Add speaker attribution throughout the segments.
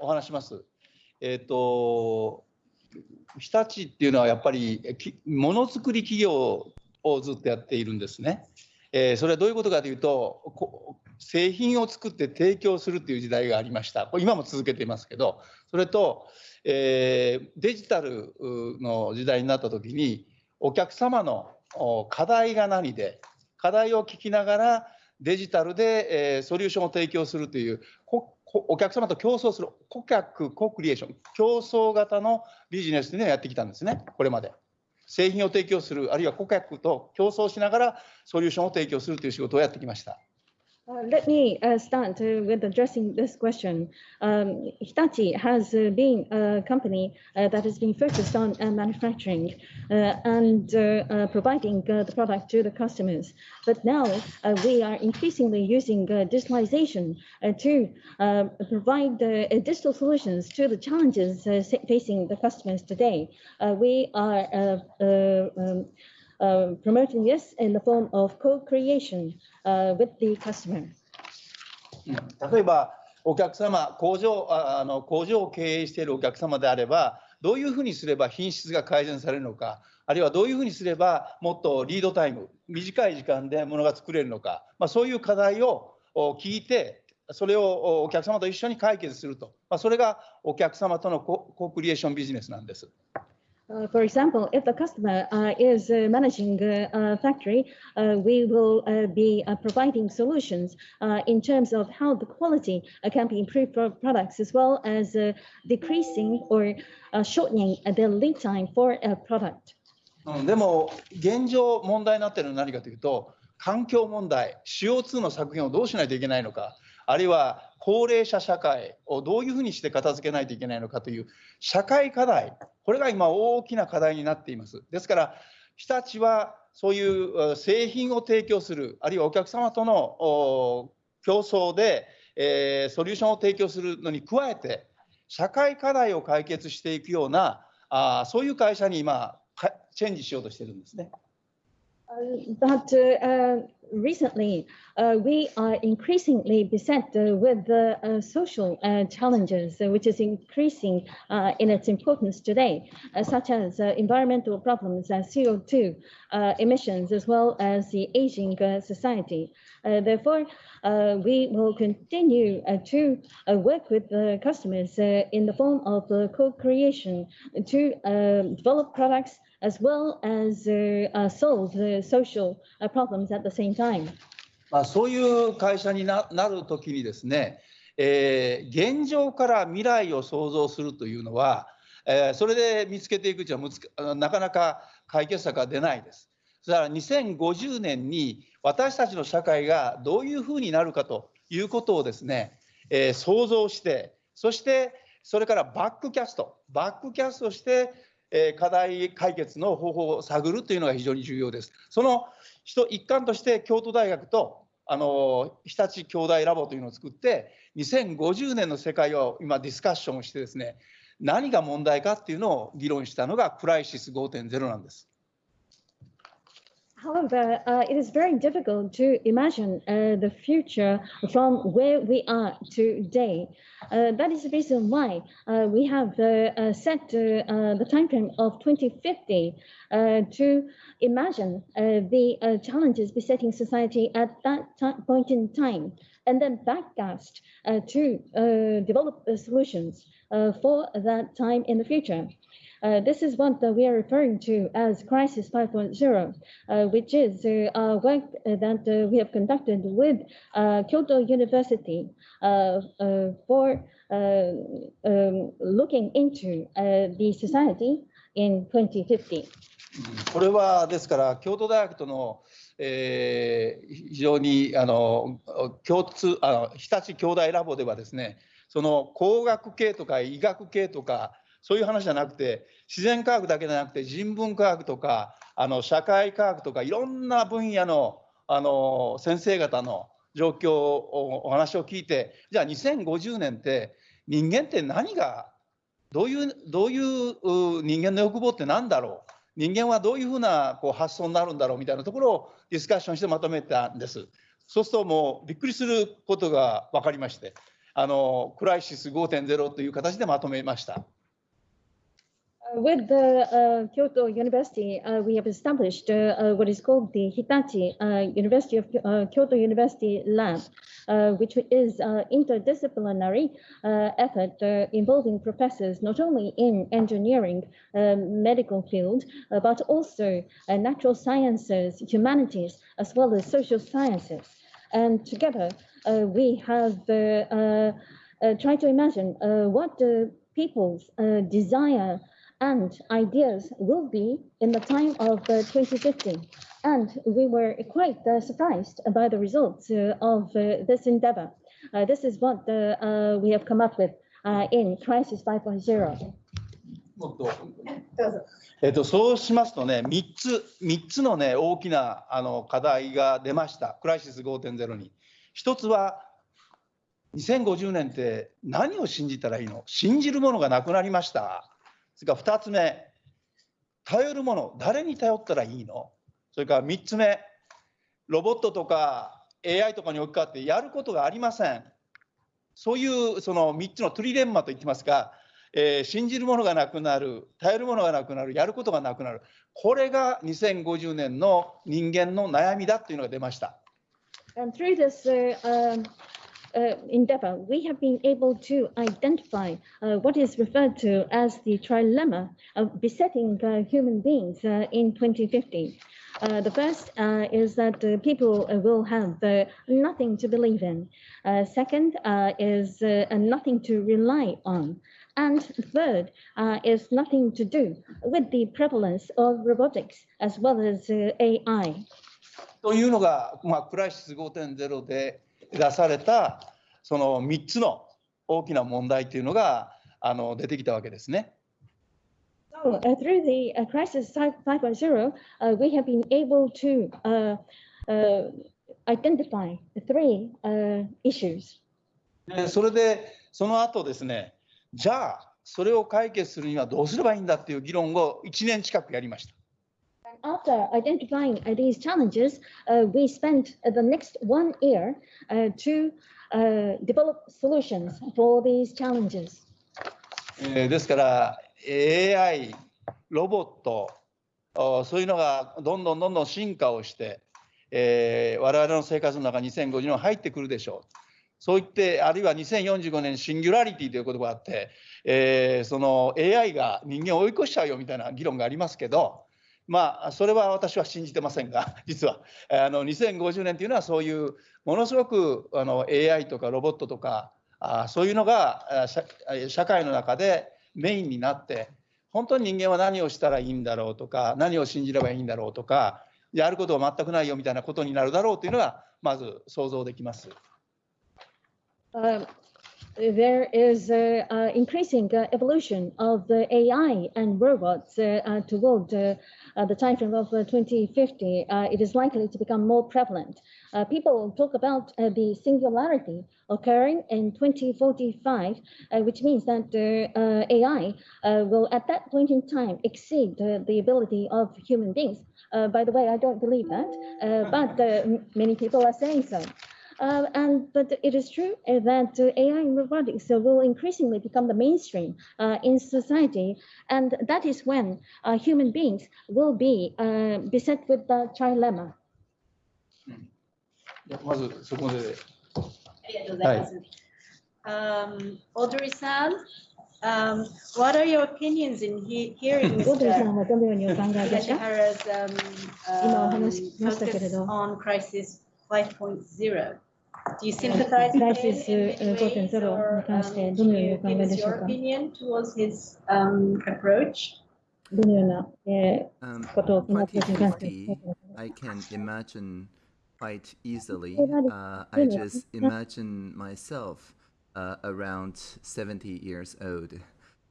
Speaker 1: お話します。えっ、ー、と日立っていうのはやっぱりものづくり企業をずっとやっているんですね。えー、それはどういうことかというと製品を作って提供するっていう時代がありましたこれ今も続けていますけどそれと、えー、デジタルの時代になった時にお客様の課題が何で課題を聞きながらデジタルで、えー、ソリューションを提供するというお客様と競争する顧客コクリエーション競争型のビジネスというのをやってきたんですねこれまで。製品を提供するあるいは顧客と競争しながらソリューションを提供するという仕事をやってきました。
Speaker 2: Uh, let me uh, start uh, with addressing this question. Um, Hitachi has uh, been a company uh, that has been focused on uh, manufacturing and providing the product to the customers. But now we are increasingly using digitalization to provide digital solutions to the challenges facing the customers today. we are um, promoting this in the form of co-creation with the customer.
Speaker 1: 例えばお客様工場あの工場を経営しているお客様であればどういうふうにすれば品質が改善されるのかあるいはどういうふうにすればもっとリードタイム短い時間でものが作れるのか、まあ、そういう課題を聞いてそれをお客様と一緒に解決すると、まあ、それがお客様とのココクリエーションビジネスなんです。
Speaker 2: Uh, for example, if the customer uh, is uh, managing a factory, uh, we will uh, be uh, providing solutions in terms of how the quality can be improved for products as well as decreasing or shortening the lead time for a product.
Speaker 1: でも現状問題になっているのは何かというと環境問題 CO2 の削減をどうしないといけないのかあるいは 高齢者社会をどういうふうにして片付けないといけないのかという社会課題これが今大きな課題になっていますですから日立はそういう製品を提供するあるいはお客様との競争で、えー、ソリューションを提供するのに加えて社会課題を解決していくようなあそういう会社に今チェンジしようとしてるんですね。
Speaker 2: Uh, but uh, recently, uh, we are increasingly beset uh, with the uh, social uh, challenges, uh, which is increasing uh, in its importance today, uh, such as environmental problems, and CO2 emissions, as well as the aging society. therefore, we will continue to work with the customers in the form of co-creation to develop products as well as uh, solve the social problems at the same time.
Speaker 1: まあそういう会社になるときにですね、えー、現状から未来を創造するというのは、えー、それで見つけていくうはなかなか解決策が出ないです。それから2050年に私たちの社会がどういうふうになるかということをですね、えー、想像してそしてそれからバックキャストバックキャストしてえ課題解決の方法を探るというのが非常に重要です。その一環として京都大学とあの日立兄弟ラボというのを作って2050年の世界を今ディスカッションをしてですね何が問題かっていうのを議論したのがクライシス5.0なんです。
Speaker 2: However, uh, it is very difficult to imagine uh, the future from where we are today. Uh, that is the reason why uh, we have uh, uh, set the time frame of 2050 to imagine the challenges besetting society at that point in time, and then backcast to develop solutions for that time in the future. Uh, this is what we are referring to as Crisis 5.0, uh, which is uh, work that we have conducted with Kyoto University for um, looking into the society in 2050.
Speaker 1: これはですから京都大学との、えー、非常にあの共通あの日立兄弟ラボではですねその工学系とか医学系とかそういう話じゃなくて自然科学だけじゃなくて人文科学とかあの社会科学とかいろんな分野のあの先生方の状況をお話を聞いてじゃあ2050年って人間って何がどういうどういう人間の欲望って何だろう？人間はどういうふうなこう発想になるんだろう？みたいなところをディスカッションしてまとめたんです。そうするともうびっくりすることが分かりましてあのクライシス5.0という形でまとめました。
Speaker 2: With the uh, Kyoto University, uh, we have established uh, uh, what is called the Hitachi uh, University of uh, Kyoto University Lab, which is uh, interdisciplinary effort involving professors not only in engineering, medical field, but also natural sciences, humanities, as well as social sciences. And together, we have tried to imagine what people's desire and ideas will be in the time of uh, 2050. And we were quite uh, surprised by the results uh, of uh, this endeavor. Uh, this is what uh, uh, we have come up with uh, in Crisis 5.0.
Speaker 1: えっと、そうしますとね、3つ、三つのね、大きなあの課題が出ました、クライシス5.0に。一つは、2050年って何を信じたらいいの信じるものがなくなりました。それから2つ目、頼るもの、誰に頼ったらいいの？それから3つ目、ロボットとか AI とかに置き換わってやることがありません。そういうその3つのトリレンマと言ってますが、えー信じるものがなくなる、頼るものがなくなる、やることがなくなる、これが2050年の人間の悩みだというのが出ました。
Speaker 2: And through this uh, um, uh, endeavor, we have been able to identify uh, what is referred to as the trilemma of besetting uh, human beings uh, in 2050. Uh, the first uh, is that uh, people uh, will have uh, nothing to believe in. Uh, second uh, is uh, uh, nothing to rely on. And third uh, is nothing to do with the prevalence of robotics as well as uh, AI.
Speaker 1: というのが、まあ、クライシス5.0で 出されたその3つの大きな問題というのがあの出てきたわけですね。
Speaker 2: So, uh, through the uh, Crisis 5.0, uh, we have been able to uh, uh, identify three uh, issues.
Speaker 1: でそれでその後ですねじゃあそれを解決するにはどうすればいいんだっていう議論を1年近くやりました。
Speaker 2: After identifying uh, these challenges, uh, we spent the next one year uh, to uh, develop solutions for these challenges.
Speaker 1: えーですから AI ロボットそういうのがどんどんどんどん進化をして、えー我々の生活の中2050年入ってくるでしょう。そう言ってあるいは2045年シンギュラリティという言葉があって、えーその AI が人間を追い越しちゃうよみたいな議論がありますけどまあそれは私は信じてませんが 実はあの2050年というのはそういうものすごくあの AI とかロボットとかあそういうのが社社会の中でメインになって本当に人間は何をしたらいいんだろうとか何を信じればいいんだろうとかやることは全くないよみたいなことになるだろうというのがまず想像できます。
Speaker 2: Um, there is uh, uh, increasing uh, evolution of the AI and robots uh, uh, toward uh, the time frame of uh, 2050. Uh, it is likely to become more prevalent. People talk about the singularity occurring in 2045, uh, which means that AI will at that point in time exceed the ability of human beings. By the way, I don't believe that, but many people are saying so. Uh, and but it is true eh, that AI and robotics will increasingly become the mainstream uh, in society, and that is when uh, human beings will be uh, beset with the trilemma.
Speaker 3: Um, Audrey-san, um, what are your opinions in he hearing Mr. Um, um, focus on crisis 5.0? Do you sympathize with him
Speaker 2: クライシス
Speaker 3: in many ways,
Speaker 2: 5.0
Speaker 3: or
Speaker 2: に関して
Speaker 3: um,
Speaker 2: ど
Speaker 3: can
Speaker 2: のように
Speaker 3: you
Speaker 2: お考
Speaker 3: give
Speaker 2: え
Speaker 3: us
Speaker 2: でしょう
Speaker 3: your
Speaker 2: か
Speaker 3: opinion towards his um, approach?
Speaker 2: どのような、え
Speaker 4: Um,
Speaker 2: ー、ことを考えているかに関して。
Speaker 4: 2050, I can imagine quite easily.
Speaker 2: Oh, that is
Speaker 4: Uh, I
Speaker 2: brilliant.
Speaker 4: just imagine myself uh, around 70 years old.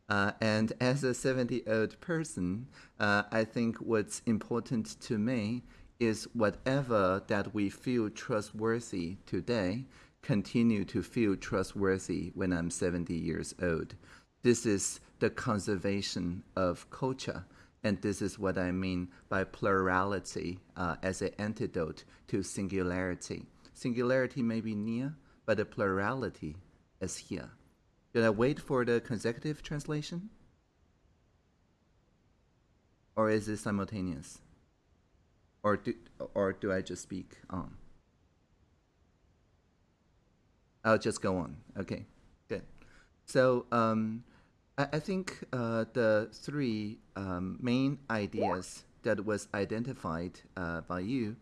Speaker 4: Uh, and as a 70 old person, uh, I think what's important to me is whatever that we feel trustworthy today, continue to feel trustworthy when I'm 70 years old. This is the conservation of culture. And this is what I mean by plurality uh, as an antidote to singularity. Singularity may be near, but the plurality is here. Should I wait for the consecutive translation? Or is it simultaneous? Or do, or do I just speak on? I'll just go on. Okay, good. So um, I, I think uh, the three um, main ideas that was identified uh, by you,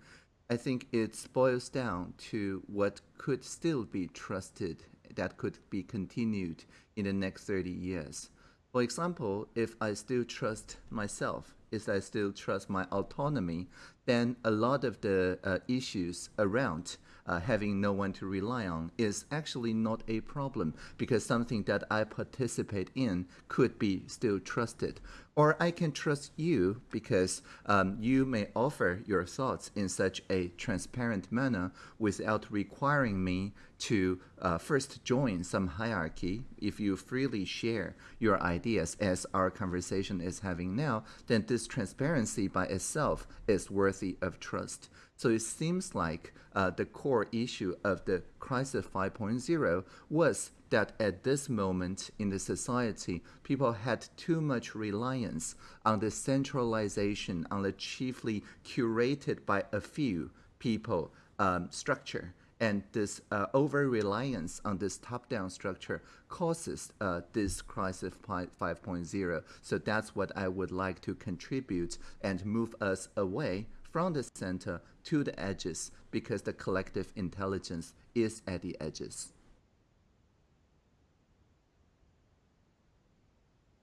Speaker 4: I think it boils down to what could still be trusted, that could be continued in the next 30 years. For example, if I still trust myself, if I still trust my autonomy, then a lot of the uh, issues around uh, having no one to rely on is actually not a problem because something that I participate in could be still trusted. Or I can trust you because um, you may offer your thoughts in such a transparent manner without requiring me to uh, first join some hierarchy. If you freely share your ideas as our conversation is having now, then this transparency by itself is worthy of trust. So it seems like uh, the core issue of the crisis 5.0 was that at this moment in the society, people had too much reliance on the centralization, on the chiefly curated by a few people um, structure. And this uh, over reliance on this top down structure causes uh, this crisis 5.0. So that's what I would like to contribute and move us away from the center to the edges because the collective intelligence is at the edges.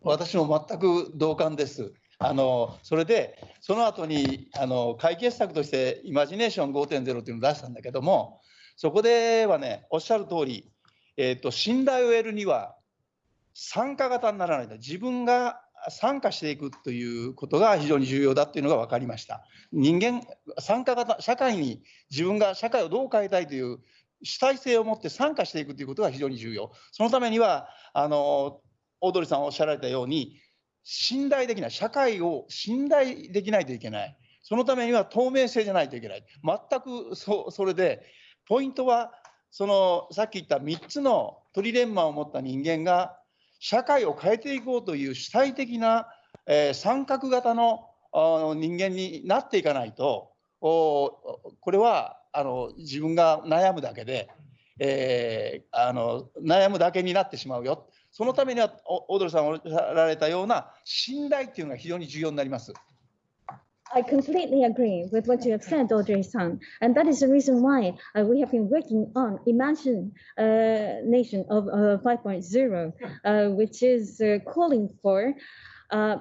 Speaker 1: 私も全く同感です。あのそれで、その後にあの解決策として、イマジネーション5.0というのを出したんだけども、そこではね、おっしゃる通り、えーと、信頼を得るには、参加型にならないと、自分が参加していくということが非常に重要だというのが分かりました。人間、参加型、社会に自分が社会をどう変えたいという主体性を持って参加していくということが非常に重要。そのためには、あのオードリーさんおっしゃられたように、信頼できない、社会を信頼できないといけない。そのためには透明性じゃないといけない。全くそそれで、ポイントは、そのさっき言った3つのトリレンマを持った人間が、社会を変えていこうという主体的な、えー、三角型の人間になっていかないと、これはあの自分が悩むだけで、えー、あの悩むだけになってしまうよ。そのためには、オードリーさんがおっしゃられたような信頼っていうのが非常に重要になります。
Speaker 2: I completely agree with what you have said, Audrey-san, and that is the reason why uh, we have been working on Imagine uh, Nation of uh, 5.0, uh, which is uh, calling for uh,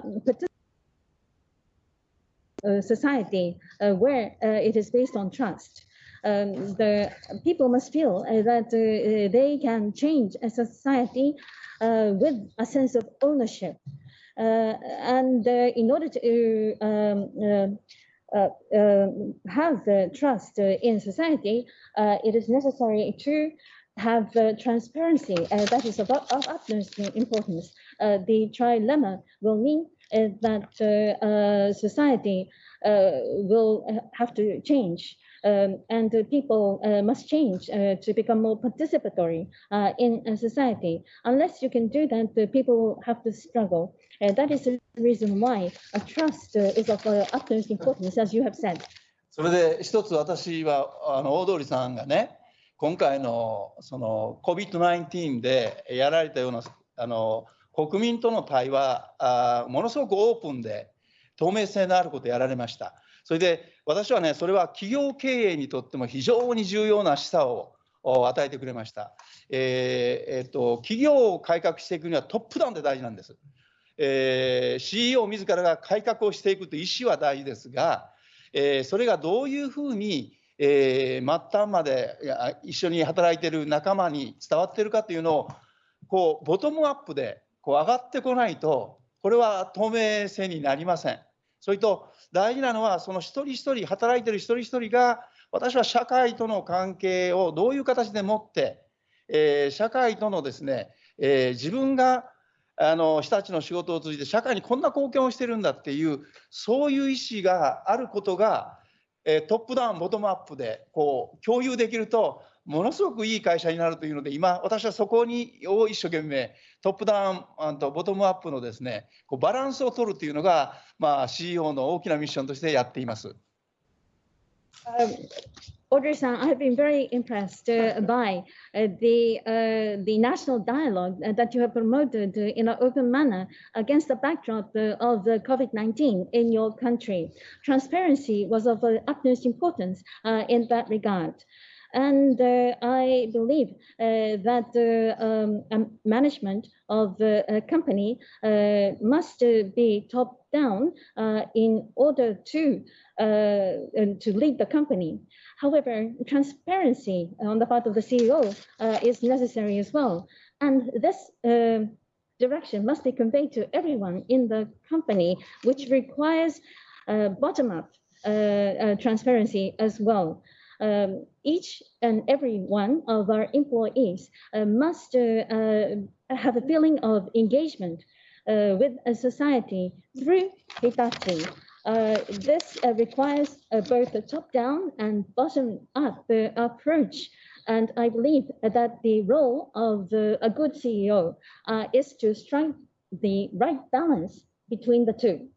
Speaker 2: uh, society where it is based on trust. Um, the people must feel that they can change a society with a sense of ownership. Uh, and uh, in order to um, uh, uh, uh, have the trust in society, it is necessary to have uh, transparency. Uh, that is of, of utmost importance. Uh, the trilemma will mean that society will have to change. Um, and people must change to become more participatory in society. Unless you can do that, the people will have to struggle. And that is the reason why a trust uh, is of uh, utmost importance, as you have said.
Speaker 1: それで一つ私はあの大通さんがね今回のその COVID-19 でやられたようなあの国民との対話あものすごくオープンで透明性のあることをやられました。それで私はねそれは企業経営にとっても非常に重要な示唆を与えてくれました。えーえーと企業を改革していくにはトップダウンで大事なんです。えー、CEO 自らが改革をしていくという意思は大事ですが、えー、それがどういうふうに、えー、末端まで一緒に働いている仲間に伝わっているかというのをこうボトムアップでこう上がってこないとこれは透明性になりません。それと大事なのはその一人一人働いている一人一人が私は社会との関係をどういう形で持って、えー、社会とのですね、えー、自分があの人たちの仕事を通じて社会にこんな貢献をしてるんだっていうそういう意思があることが、え、トップダウンボトムアップでこう共有できるとものすごくいい会社になるというので今私はそこにを一生懸命トップダウンとボトムアップのですねこうバランスを取るというのが、まあ、CEO の大きなミッションとしてやっています。
Speaker 2: Um, Audrey-san, I've been very impressed uh, by uh, the uh, the national dialogue uh, that you have promoted in an open manner against the backdrop uh, of the COVID-19 in your country. Transparency was of utmost importance uh, in that regard. And uh, I believe uh, that the um, management of the uh, company uh, must uh, be top down uh, in order to uh, to lead the company. However, transparency on the part of the CEO uh, is necessary as well. And this uh, direction must be conveyed to everyone in the company, which requires uh, bottom-up uh, uh, transparency as well. Um, each and every one of our employees uh, must uh, uh, have a feeling of engagement uh, with a society through Hitachi. Uh, this requires both a top-down and bottom-up approach. And I believe that the role of a good CEO uh, is to strike the right balance between the two.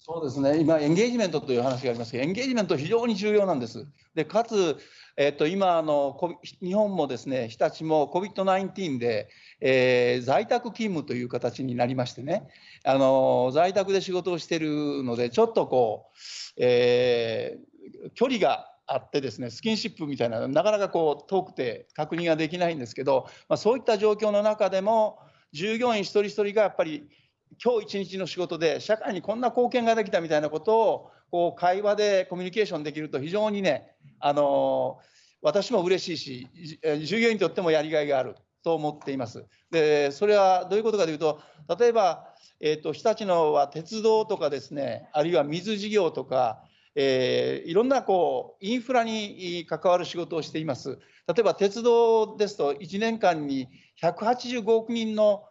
Speaker 1: そうですね、今、エンゲージメントという話があります。けど、エンゲージメント、非常に重要なんです。でかつ、えっと今あの、日本もですね、日立も COVID-19 で、えー在宅勤務という形になりましてね、あの在宅で仕事をしているので、ちょっとこう、えー距離があってですね、スキンシップみたいな、なかなかこう遠くて確認ができないんですけど、まあ、そういった状況の中でも、従業員一人一人がやっぱり今日一日の仕事で社会にこんな貢献ができたみたいなことをこう会話でコミュニケーションできると非常にねあの私も嬉しいし従業員にとってもやりがいがあると思っています。でそれはどういうことかというと例えば、えー、と日立のは鉄道とかですねあるいは水事業とか、えーいろんなこうインフラに関わる仕事をしています。例えば鉄道ですと1年間に185億人の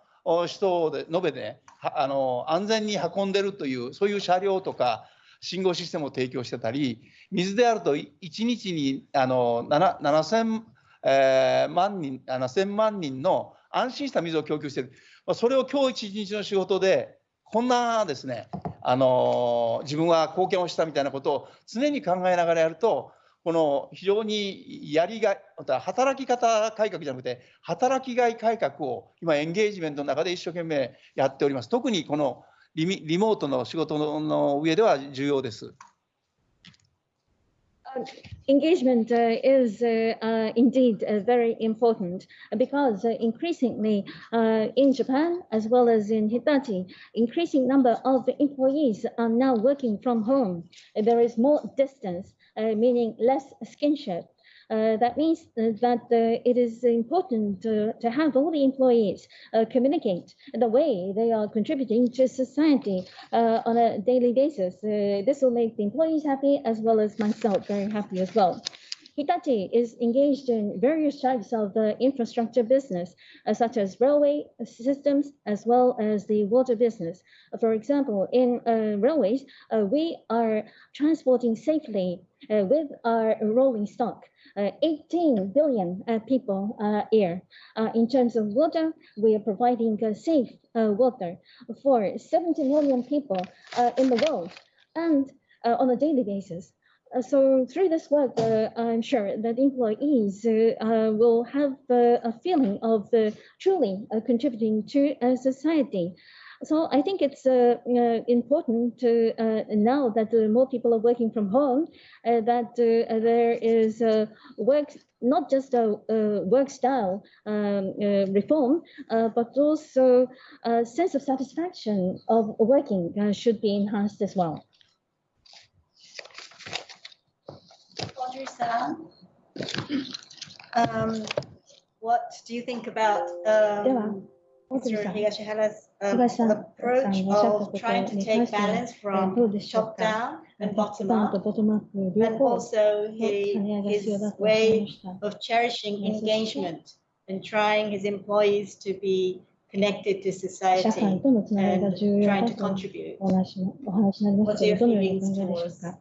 Speaker 1: 人で延べで、はあの安全に運んでるというそういう車両とか信号システムを提供してたり水であると1日にあの7000、え万人あの1000万人の安心した水を供給してる、それを今日一日の仕事でこんなですねあの自分は貢献をしたみたいなことを常に考えながらやるとこの非常にやりがい、また働き方改革じゃなくて、働きがい改革を今、エンゲージメントの中で一生懸命やっております。特にこのリミリモートの仕事の上では重要です。
Speaker 2: engagement uh, is uh, uh, indeed uh, very important because uh, increasingly uh, in Japan as well as in Hitachi, increasing number of employees are now working from home. There is more distance, uh, meaning less skinship. Uh, that means uh, that uh, it is important to, to have all the employees uh, communicate the way they are contributing to society uh, on a daily basis. Uh, this will make the employees happy as well as myself very happy as well. Hitachi is engaged in various types of uh, infrastructure business, uh, such as railway systems as well as the water business. For example, in uh, railways, uh, we are transporting safely uh, with our rolling stock. Uh, 18 billion uh, people a year. Uh, in terms of water, we are providing uh, safe uh, water for 70 million people uh, in the world and uh, on a daily basis. Uh, so through this work, uh, I'm sure that employees uh, uh, will have uh, a feeling of uh, truly uh, contributing to uh, society. So I think it's uh, uh, important to, uh, now that more people are working from home, that there is work not just a, work style um, uh, reform, uh, but also a sense of satisfaction of working should be enhanced as well.
Speaker 3: Audrey-san, um, what do you think about um, Mr. Higashihara's um, approach of trying to take balance from the
Speaker 2: shop
Speaker 3: down and bottom up, and also his, way of cherishing engagement and trying his employees to be connected to society and trying to contribute. What's your feelings towards that?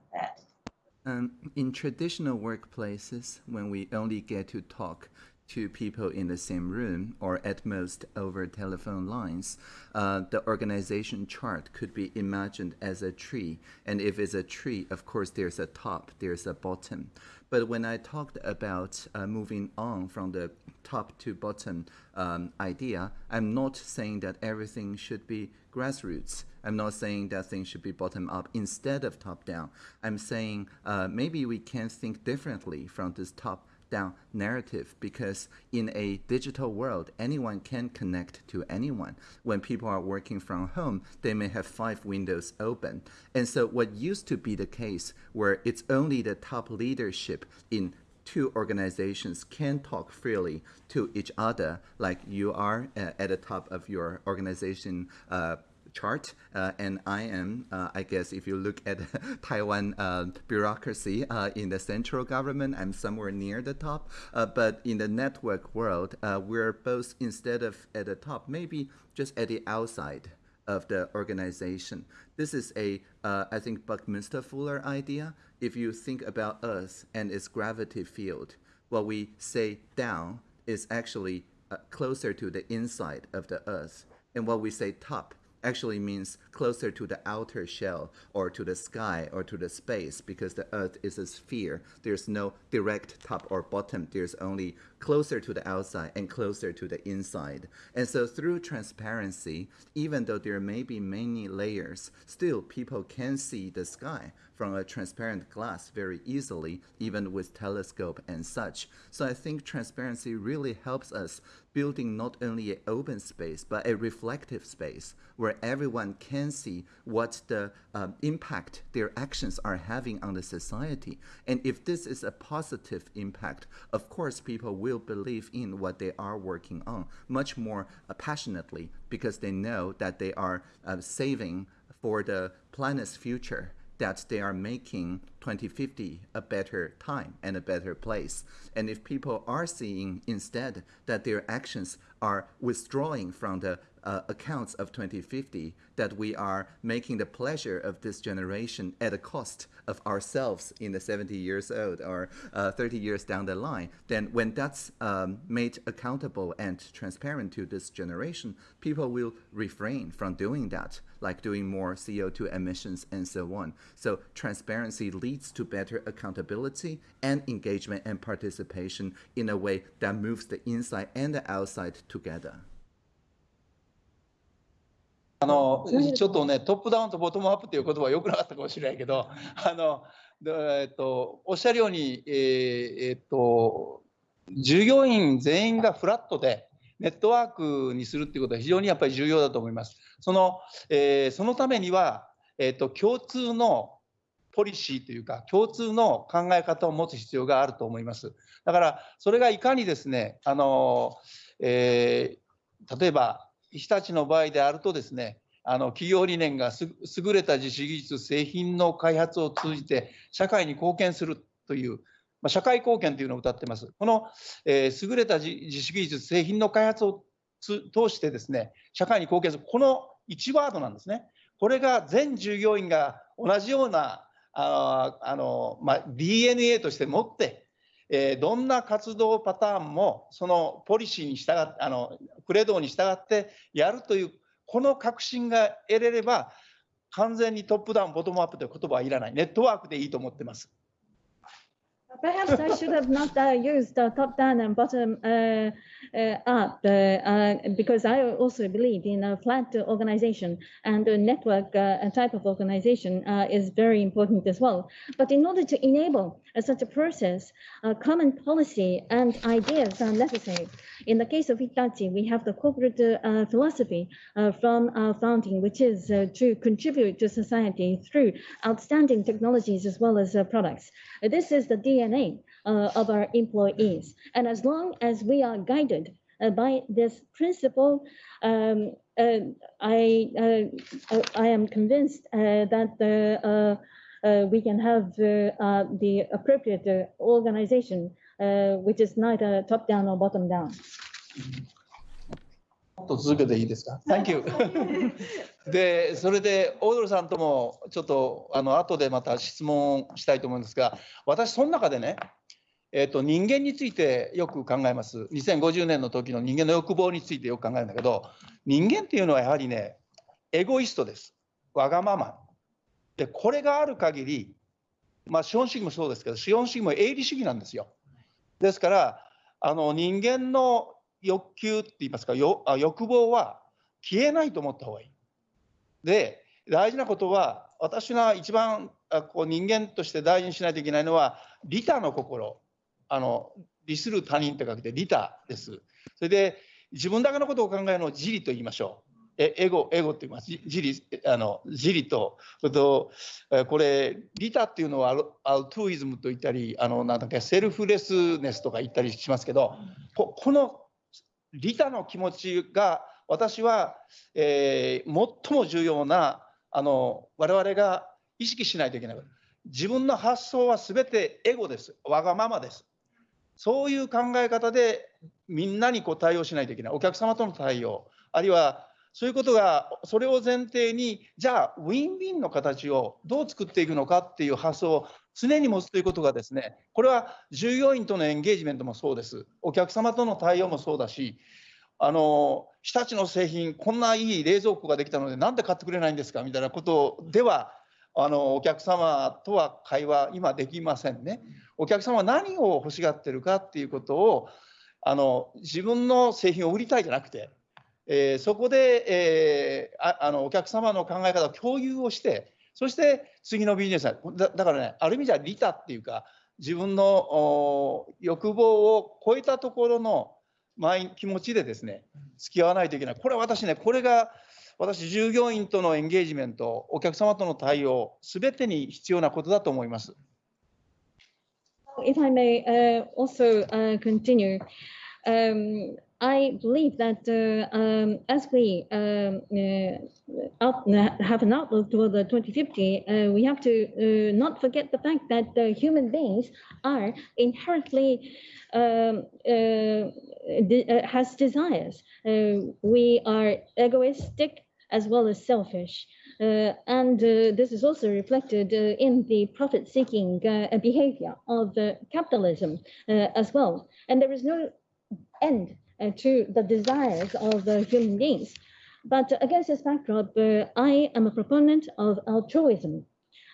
Speaker 4: Um, in traditional workplaces, when we only get to talk, to people in the same room or at most over telephone lines, uh, the organization chart could be imagined as a tree. And if it's a tree, of course, there's a top, there's a bottom. But when I talked about uh, moving on from the top to bottom um, idea, I'm not saying that everything should be grassroots. I'm not saying that things should be bottom up instead of top down. I'm saying uh, maybe we can think differently from this top down narrative because in a digital world, anyone can connect to anyone. When people are working from home, they may have five windows open. And so, what used to be the case where it's only the top leadership in two organizations can talk freely to each other, like you are uh, at the top of your organization. Uh, chart, uh, and I am, uh, I guess, if you look at Taiwan uh, bureaucracy uh, in the central government, I'm somewhere near the top. Uh, but in the network world, uh, we're both instead of at the top, maybe just at the outside of the organization. This is a, I think, Buckminster Fuller idea. If you think about Earth and its gravity field, what we say down is actually closer to the inside of the Earth, and what we say top actually means closer to the outer shell or to the sky or to the space because the earth is a sphere. There's no direct top or bottom. There's only closer to the outside and closer to the inside. And so through transparency, even though there may be many layers, still people can see the sky from a transparent glass very easily, even with telescope and such. So I think transparency really helps us building not only an open space, but a reflective space where everyone can see what the um, impact their actions are having on the society. And if this is a positive impact, of course, people will believe in what they are working on much more uh, passionately because they know that they are uh, saving for the planet's future that they are making 2050 a better time and a better place. And if people are seeing instead that their actions are withdrawing from the uh, accounts of 2050 that we are making the pleasure of this generation at a cost of ourselves in the 70 years old or uh, 30 years down the line, then when that's um, made accountable and transparent to this generation, people will refrain from doing that, like doing more CO2 emissions and so on. So transparency leads to better accountability and engagement and participation in a way that moves the inside and the outside together.
Speaker 1: あのちょっとね、トップダウンとボトムアップという言葉はよくなかったかもしれないけど、あのえっと、おっしゃるように、えー、えっと、従業員全員がフラットで、ネットワークにするっていうことは非常にやっぱり重要だと思います。その,、えー、そのためには、えっと、共通のポリシーというか、共通の考え方を持つ必要があると思います。だから、それがいかにですね、あのえー、例えば日立の場合であるとですねあの企業理念が優れた実施技術製品の開発を通じて社会に貢献するという、まあ、社会貢献というのを謳ってます。この、えー、優れた実施技術製品の開発を通してですね社会に貢献する。この1ワードなんですね。これが全従業員が同じようなああの、まあ、DNA として持ってえー、どんな活動パターンもそのポリシーに従ってあのクレドに従ってやるというこの確信が得れれば完全にトップダウンボトムアップという言葉はいらないネットワークでいいと思ってます。
Speaker 2: Perhaps I should have not uh, used uh, top down and bottom uh, Uh, up uh, uh, because I also believe in a flat organization and a network uh, type of organization uh, is very important as well. But in order to enable such a process, common policy and ideas are necessary. In the case of Hitachi, we have the corporate philosophy from our founding, which is to contribute to society through outstanding technologies as well as products. this is the DNA uh, of our employees. And as long as we are guided uh, by this principle, um, uh, I, uh, I am convinced uh, that the, uh, we can have the appropriate organization, which is neither top down or bottom down.
Speaker 1: っと続けていいですか ?Thank you でそれでオードルさんともちょっとあの後でまた質問したいと思うんですが私その中でね えーと、人間についてよく考えます。2050年の時の人間の欲望についてよく考えるんだけど、人間っていうのはやはりね、エゴイストです。わがまま。で、これがある限り、まあ、資本主義もそうですけど、資本主義も営利主義なんですよ。ですから、あの人間の欲求って言いますか、よあ欲望は消えないと思った方がいい。で、大事なことは、私が一番こう人間として大事にしないといけないのは、利他の心。あの利する他人って書けて利他です。それで自分だけのことを考えるのを自利と言いましょう。えエゴ、エゴって言います。自利、あの自利と、それと、これ、利他っていうのはアルトゥイズムと言ったり、あのなんだっけ、セルフレスネスとか言ったりしますけど、ここの利他の気持ちが、私は、えー、最も重要な、あの我々が意識しないといけない。自分の発想は全てエゴです。わがままです。そういう考え方でみんなにこう対応しないといけない。お客様との対応、あるいはそういうことが、それを前提に、じゃあ、ウィンウィンの形をどう作っていくのかっていう発想を常に持つということがですね、これは従業員とのエンゲージメントもそうです。お客様との対応もそうだし、あの日立の製品、こんないい冷蔵庫ができたので、なんで買ってくれないんですか？みたいなことでは、あのお客様とは会話、今できませんね。お客様は何を欲しがってるかっていうことをあの自分の製品を売りたいじゃなくて、えー、そこで、えー、ああのお客様の考え方を共有をしてそして次のビジネスだだからねある意味じゃ利他っていうか自分の欲望を超えたところの気持ちでですね付き合わないといけないこれは私ねこれが私従業員とのエンゲージメントお客様との対応すべてに必要なことだと思います。
Speaker 2: If I may uh, also uh, continue, um, I believe that uh, um, as we um, out, have an outlook toward the 2050, we have to not forget the fact that human beings are inherently um, de has desires. we are egoistic as well as selfish. Uh, and uh, this is also reflected uh, in the profit-seeking uh, behavior of uh, capitalism uh, as well. And there is no end to the desires of the human beings. But against this backdrop, I am a proponent of altruism,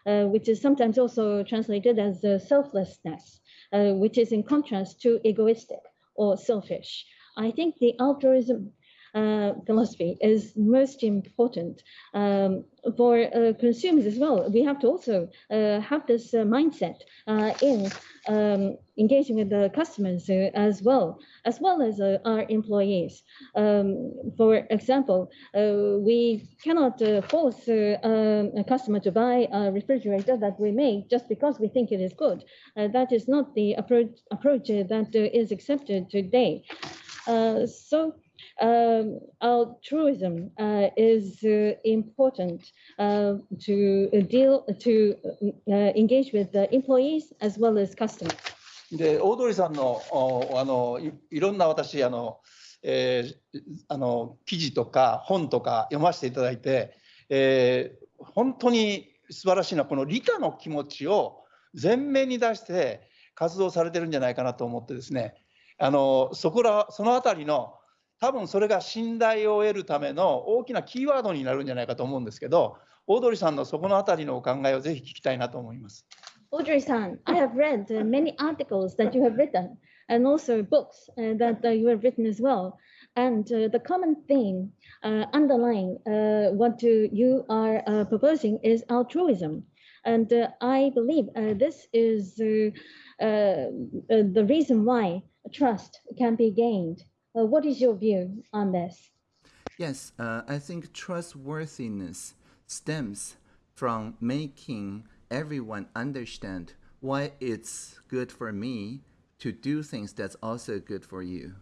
Speaker 2: which is sometimes also translated as selflessness, which is in contrast to egoistic or selfish. I think the altruism uh, philosophy is most important um, for uh, consumers as well. We have to also uh, have this uh, mindset uh, in um, engaging with the customers uh, as well, as well as our employees. Um, for example, we cannot force um, a customer to buy a refrigerator that we make just because we think it is good. that is not the approach, approach that is accepted today. so um, altruism uh, is uh, important uh, to deal to engage with the employees as well as customers.
Speaker 1: でオードリーさんのあのいろんな私あの、えー、あの記事とか本とか読ませていただいて、えー、本当に素晴らしいのはこの利他の気持ちを前面に出して活動されてるんじゃないかなと思ってですねあのそこらそのあたりの多分それが信頼を得るための大きなキーワードになるんじゃないかと思うんですけど、オードリーさんのそこのあたりのお考えをぜひ聞きたいなと思います。
Speaker 2: Audrey-san, I have read many articles that you have written and also books that you have written as well. And the common theme underlying what you are proposing is altruism. And I believe this is the reason why trust can be gained Uh, what is your view on this?
Speaker 4: Yes, uh, I think trustworthiness stems from making everyone understand why it's good for me to do things that's also good for you.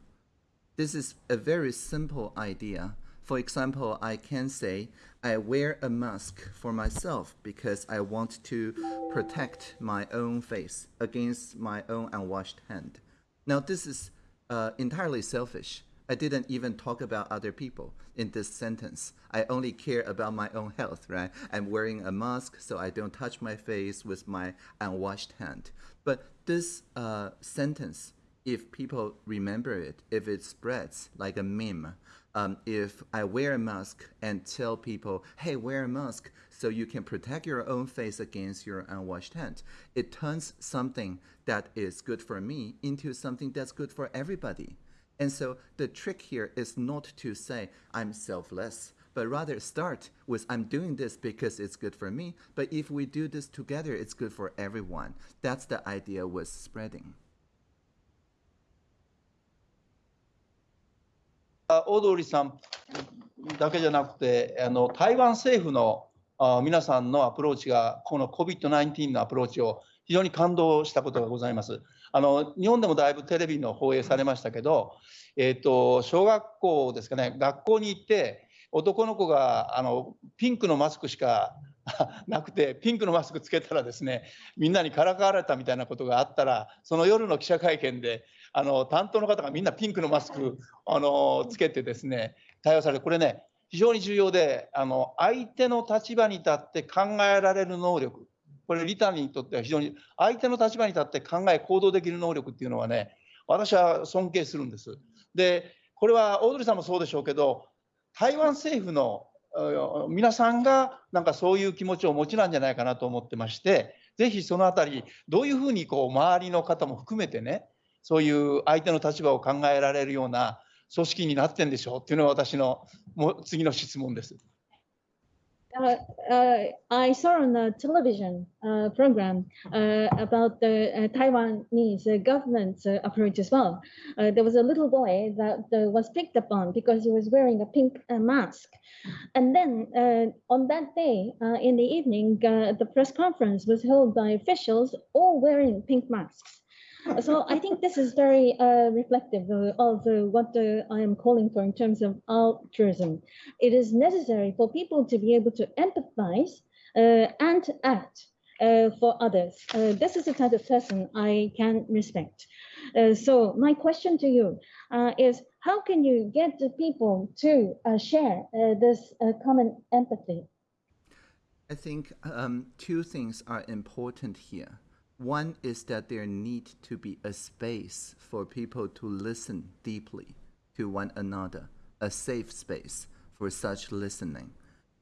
Speaker 4: This is a very simple idea. For example, I can say I wear a mask for myself because I want to protect my own face against my own unwashed hand. Now, this is uh, entirely selfish. I didn't even talk about other people in this sentence. I only care about my own health, right? I'm wearing a mask so I don't touch my face with my unwashed hand. But this uh, sentence, if people remember it, if it spreads like a meme, um, if I wear a mask and tell people, hey, wear a mask so you can protect your own face against your unwashed hand, it turns something that is good for me into something that's good for everybody. And so the trick here is not to say, I'm selfless, but rather start with, I'm doing this because it's good for me. But if we do this together, it's good for everyone. That's the idea with spreading.
Speaker 1: あオードリーさんだけじゃなくて、あの台湾政府のあ 皆さんのアプローチが、この COVID-19 のアプローチを非常に感動したことがございます。あの日本でもだいぶテレビの放映されましたけど、えーと、小学校ですかね、学校に行って、男の子があのピンクのマスクしか なくて、ピンクのマスクつけたらですね、みんなにからかわれたみたいなことがあったら、その夜の記者会見で、あの担当の方がみんなピンクのマスクあのつけてですね対応されてこれね非常に重要であの相手の立場に立って考えられる能力これリタにとっては非常に相手の立場に立って考え行動できる能力っていうのはね私は尊敬するんです。でこれはオードリーさんもそうでしょうけど台湾政府の皆さんがなんかそういう気持ちをお持ちなんじゃないかなと思ってましてぜひそのあたりどういうふうにこう周りの方も含めてねそういう相手の立場を考えられるような組織になってんでしょうっていうのは私のもう次の質問です。
Speaker 2: Uh, uh, I saw on a television uh, program uh, about the uh, Taiwanese uh, government's approach as well. there was a little boy that was picked upon because he was wearing a pink mask. And then on that day in the evening, the press conference was held by officials all wearing pink masks so I think this is very uh, reflective of uh, what uh, I am calling for in terms of altruism. It is necessary for people to be able to empathize uh, and act uh, for others. Uh, this is the type of person I can respect. so my question to you is, how can you get the people to share this common empathy?
Speaker 4: I think um, two things are important here. One is that there need to be a space for people to listen deeply to one another, a safe space for such listening.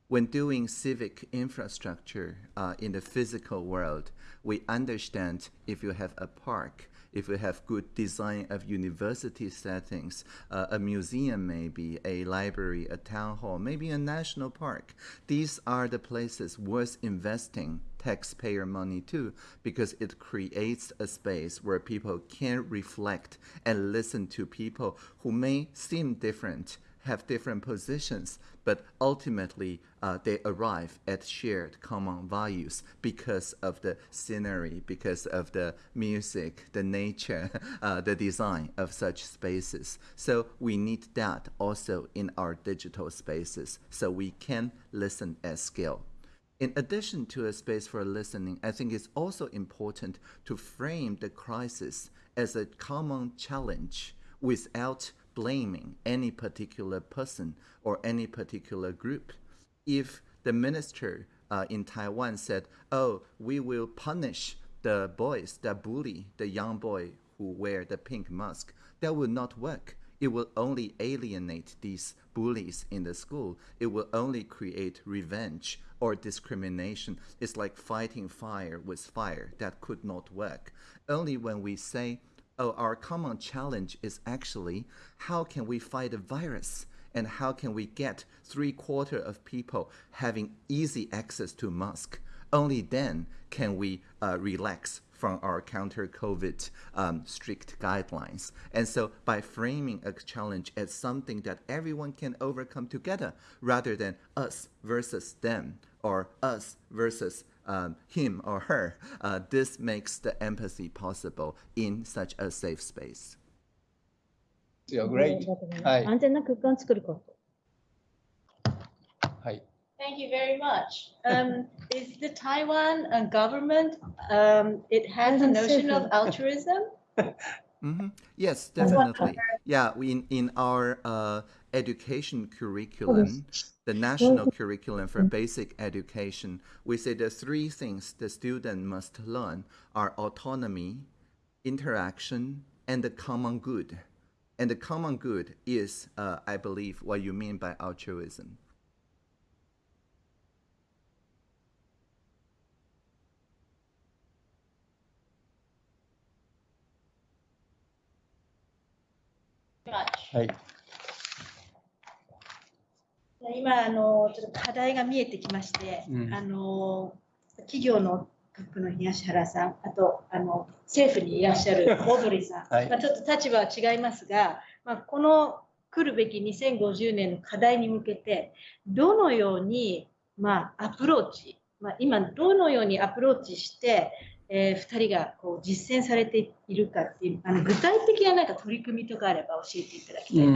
Speaker 4: When doing civic infrastructure uh, in the physical world, we understand if you have a park, if you have good design of university settings, uh, a museum maybe, a library, a town hall, maybe a national park. These are the places worth investing taxpayer money too, because it creates a space where people can reflect and listen to people who may seem different have different positions, but ultimately uh, they arrive at shared common values because of the scenery, because of the music, the nature, uh, the design of such spaces. So we need that also in our digital spaces so we can listen at scale. In addition to a space for listening, I think it's also important to frame the crisis as a common challenge without blaming any particular person or any particular group. If the minister uh, in Taiwan said, oh, we will punish the boys that bully the young boy who wear the pink mask, that will not work. It will only alienate these bullies in the school. It will only create revenge or discrimination. It's like fighting fire with fire. That could not work. Only when we say oh, our common challenge is actually how can we fight a virus and how can we get three quarter of people having easy access to mask? Only then can we uh, relax from our counter COVID um, strict guidelines. And so by framing a challenge as something that everyone can overcome together rather than us versus them or us versus um, him or her, uh, this makes the empathy possible in such a safe space.
Speaker 1: Yeah, great. Hi. Hi.
Speaker 3: Thank you very much. Um, is the Taiwan uh, government, um, it has a notion of altruism?
Speaker 4: Mm -hmm. Yes, definitely. Yeah, we, in, in our uh, education curriculum, the national curriculum for basic education, we say the three things the student must learn are autonomy, interaction, and the common good. And the common good is, uh, I believe, what you mean by altruism.
Speaker 1: はい。
Speaker 3: 今あのちょっと課題が見えてきまして、
Speaker 1: うん
Speaker 3: あの企業のトップの東原さん、あとあの政府にいらっしゃるオードリーさん、
Speaker 1: はい
Speaker 3: まあ、ちょっと立場は違いますが、まあ、この来るべき2050年の課題に向けてどのように、まあ、アプローチ、まあ、今どのようにアプローチして、えー、2人がこう実践されているかっていうあの具体的ななんか取り組みとかあれば教えていただきたい。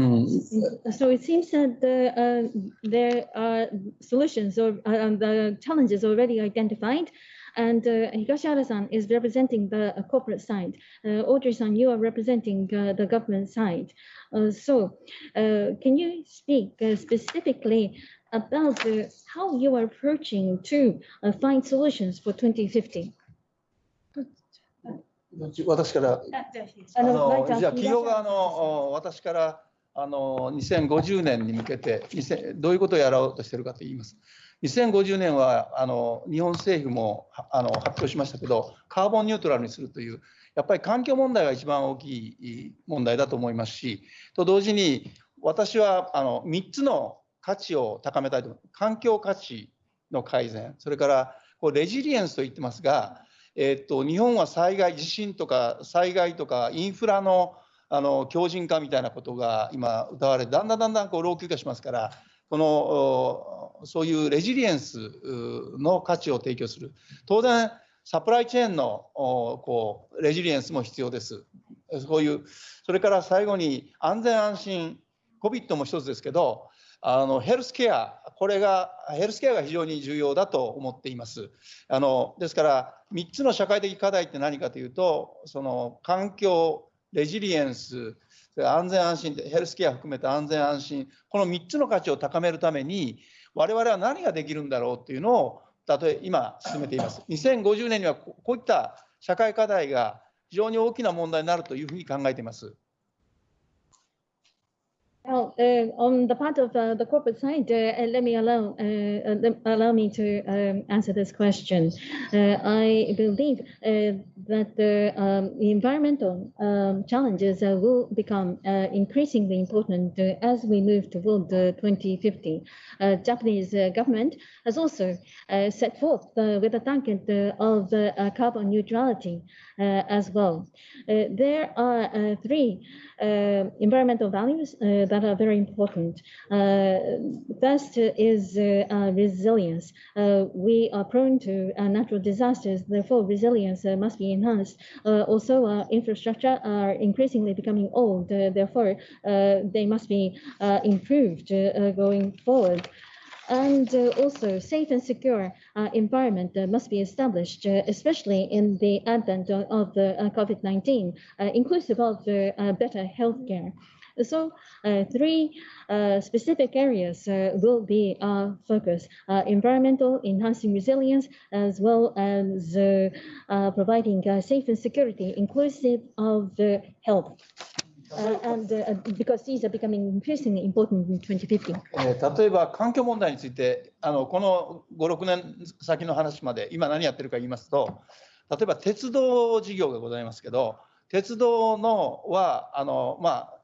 Speaker 2: So it seems that the, uh, there are solutions or uh, the challenges already identified. And uh, Higashihara-san is representing the uh, corporate side. Uh, Audrey-san, you are representing uh, the government side. Uh, so uh, can you speak uh, specifically about uh, how you are approaching to uh, find solutions for 2050?
Speaker 1: 私から。
Speaker 3: あ
Speaker 2: の
Speaker 1: じゃあ企業側のお私からあの2050年に向けて2000どういうことをやろうとしているかと言います。2050年はあの日本政府もはあの発表しましたけどカーボンニュートラルにするというやっぱり環境問題が一番大きい問題だと思いますしと同時に私はあの3つの価値を高めたいと環境価値の改善それからこうレジリエンスと言ってますがえっと、日本は災害、地震とか災害とかインフラのあの強靭化みたいなことが今歌われてだんだんだんだんこう老朽化しますからこのそういうレジリエンスの価値を提供する。当然サプライチェーンのこうレジリエンスも必要です。そういうそれから最後に安全安心 COVID も一つですけどあのヘルスケアこれがヘルスケアが非常に重要だと思っています。あのですから3つの社会的課題って何かというとその環境レジリエンス安全安心ヘルスケア含めた安全安心この3つの価値を高めるために我々は何ができるんだろうっていうのを例え今進めています。2050年にはここういった社会課題が非常に大きな問題になるというふうに考えています。
Speaker 2: Well, uh, on the part of uh, the corporate side, uh, uh, let me allow uh, uh, allow me to um, answer this question. I believe that the um, environmental um, challenges will become increasingly important as we move toward uh, 2050. Uh, Japanese government has also set forth with a target of carbon neutrality as well. Uh, there are uh, three uh, environmental values uh, that are very important. Uh, first uh, is uh, uh, resilience. Uh, we are prone to uh, natural disasters, therefore resilience uh, must be enhanced. Uh, also, our infrastructure are increasingly becoming old, uh, therefore uh, they must be uh, improved uh, uh, going forward. And uh, also, safe and secure uh, environment uh, must be established, especially in the advent of, the uh, COVID-19, uh, inclusive of better healthcare. So, uh, three uh, specific areas uh, will be our focus: environmental, enhancing resilience, as well as providing safe and security, inclusive of health. And because these are becoming increasingly important in 2050.
Speaker 1: 例えば環境問題についてあのこの56年先の話まで今何やってるか言いますと例えば鉄道事業がございますけど鉄道のはあの、まあ、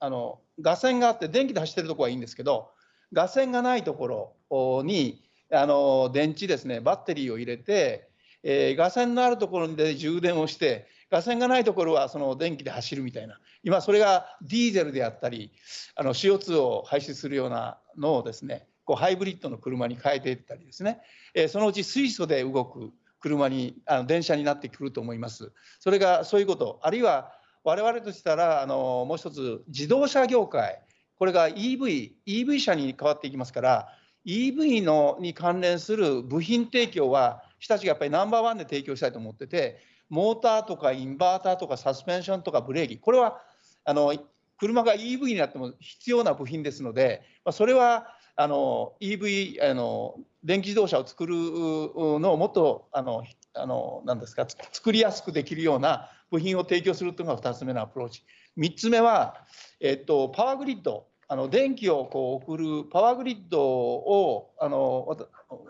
Speaker 1: あの架線があって電気で走ってるとこはいいんですけど架線がないところにあの電池ですねバッテリーを入れて、えー架線のあるところで充電をして架線がないところはその電気で走るみたいな。今それがディーゼルであったりあの CO2 を排出するようなのをですねこうハイブリッドの車に変えていったりですね、えそのうち水素で動く車にあの電車になってくると思います。それがそういうこと。あるいは我々としたらあのもう一つ自動車業界。これが EV, EV 車に変わっていきますから EV のに関連する部品提供は日立がやっぱりナンバーワンで提供したいと思っててモーターとかインバーターとかサスペンションとかブレーキこれはあの車が EV になっても必要な部品ですので、まあ、それはあの EV あの電気自動車を作るのをもっとあのあの何ですか作りやすくできるような部品を提供するというのが2つ目のアプローチ。3つ目は、えっと、パワーグリッドあの電気をこう送るパワーグリッドをあの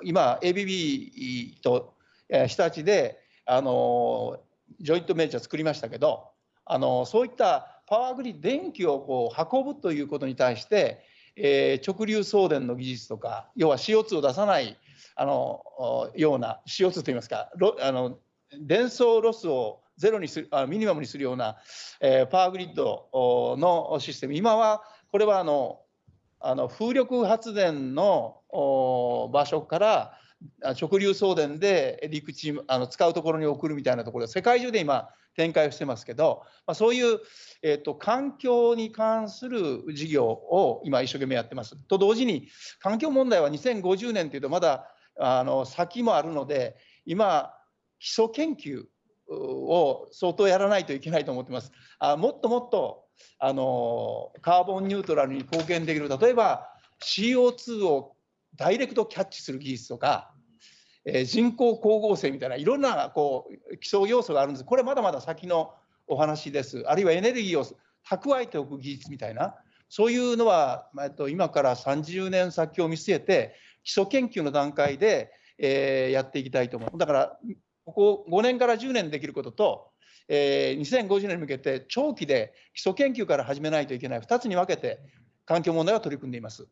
Speaker 1: 今 ABB と日立であのジョイントメンチャー作りましたけどあのそういったパワーグリッド電気をこう運ぶということに対して、えー、直流送電の技術とか要は CO2 を出さないあのような CO2 といいますかあの伝送ロスをゼロにするあミニマムにするような、えー、パワーグリッドのシステム。今はこれはあのあの風力発電の場所から直流送電で陸地あの使うところに送るみたいなところで世界中で今展開をしてますけど、まあ、そういう、えーと、環境に関する事業を今一生懸命やってます。と同時に環境問題は2050年というとまだあの先もあるので今基礎研究を相当やらないといけないと思ってます。あもっともっとあのカーボンニュートラルに貢献できる例えば CO2 をダイレクトキャッチする技術とか、えー、人工光合成みたいないろんなこう基礎要素があるんです。これまだまだ先のお話です。あるいはエネルギーを蓄えておく技術みたいな。そういうのは、えっと、今から30年先を見据えて基礎研究の段階で、えー、やっていきたいと思う。だからここ5年から10年できることとえー、2050年に向けて長期で基礎研究から始めないといけない2つに分けて環境問題は取り組んでいます。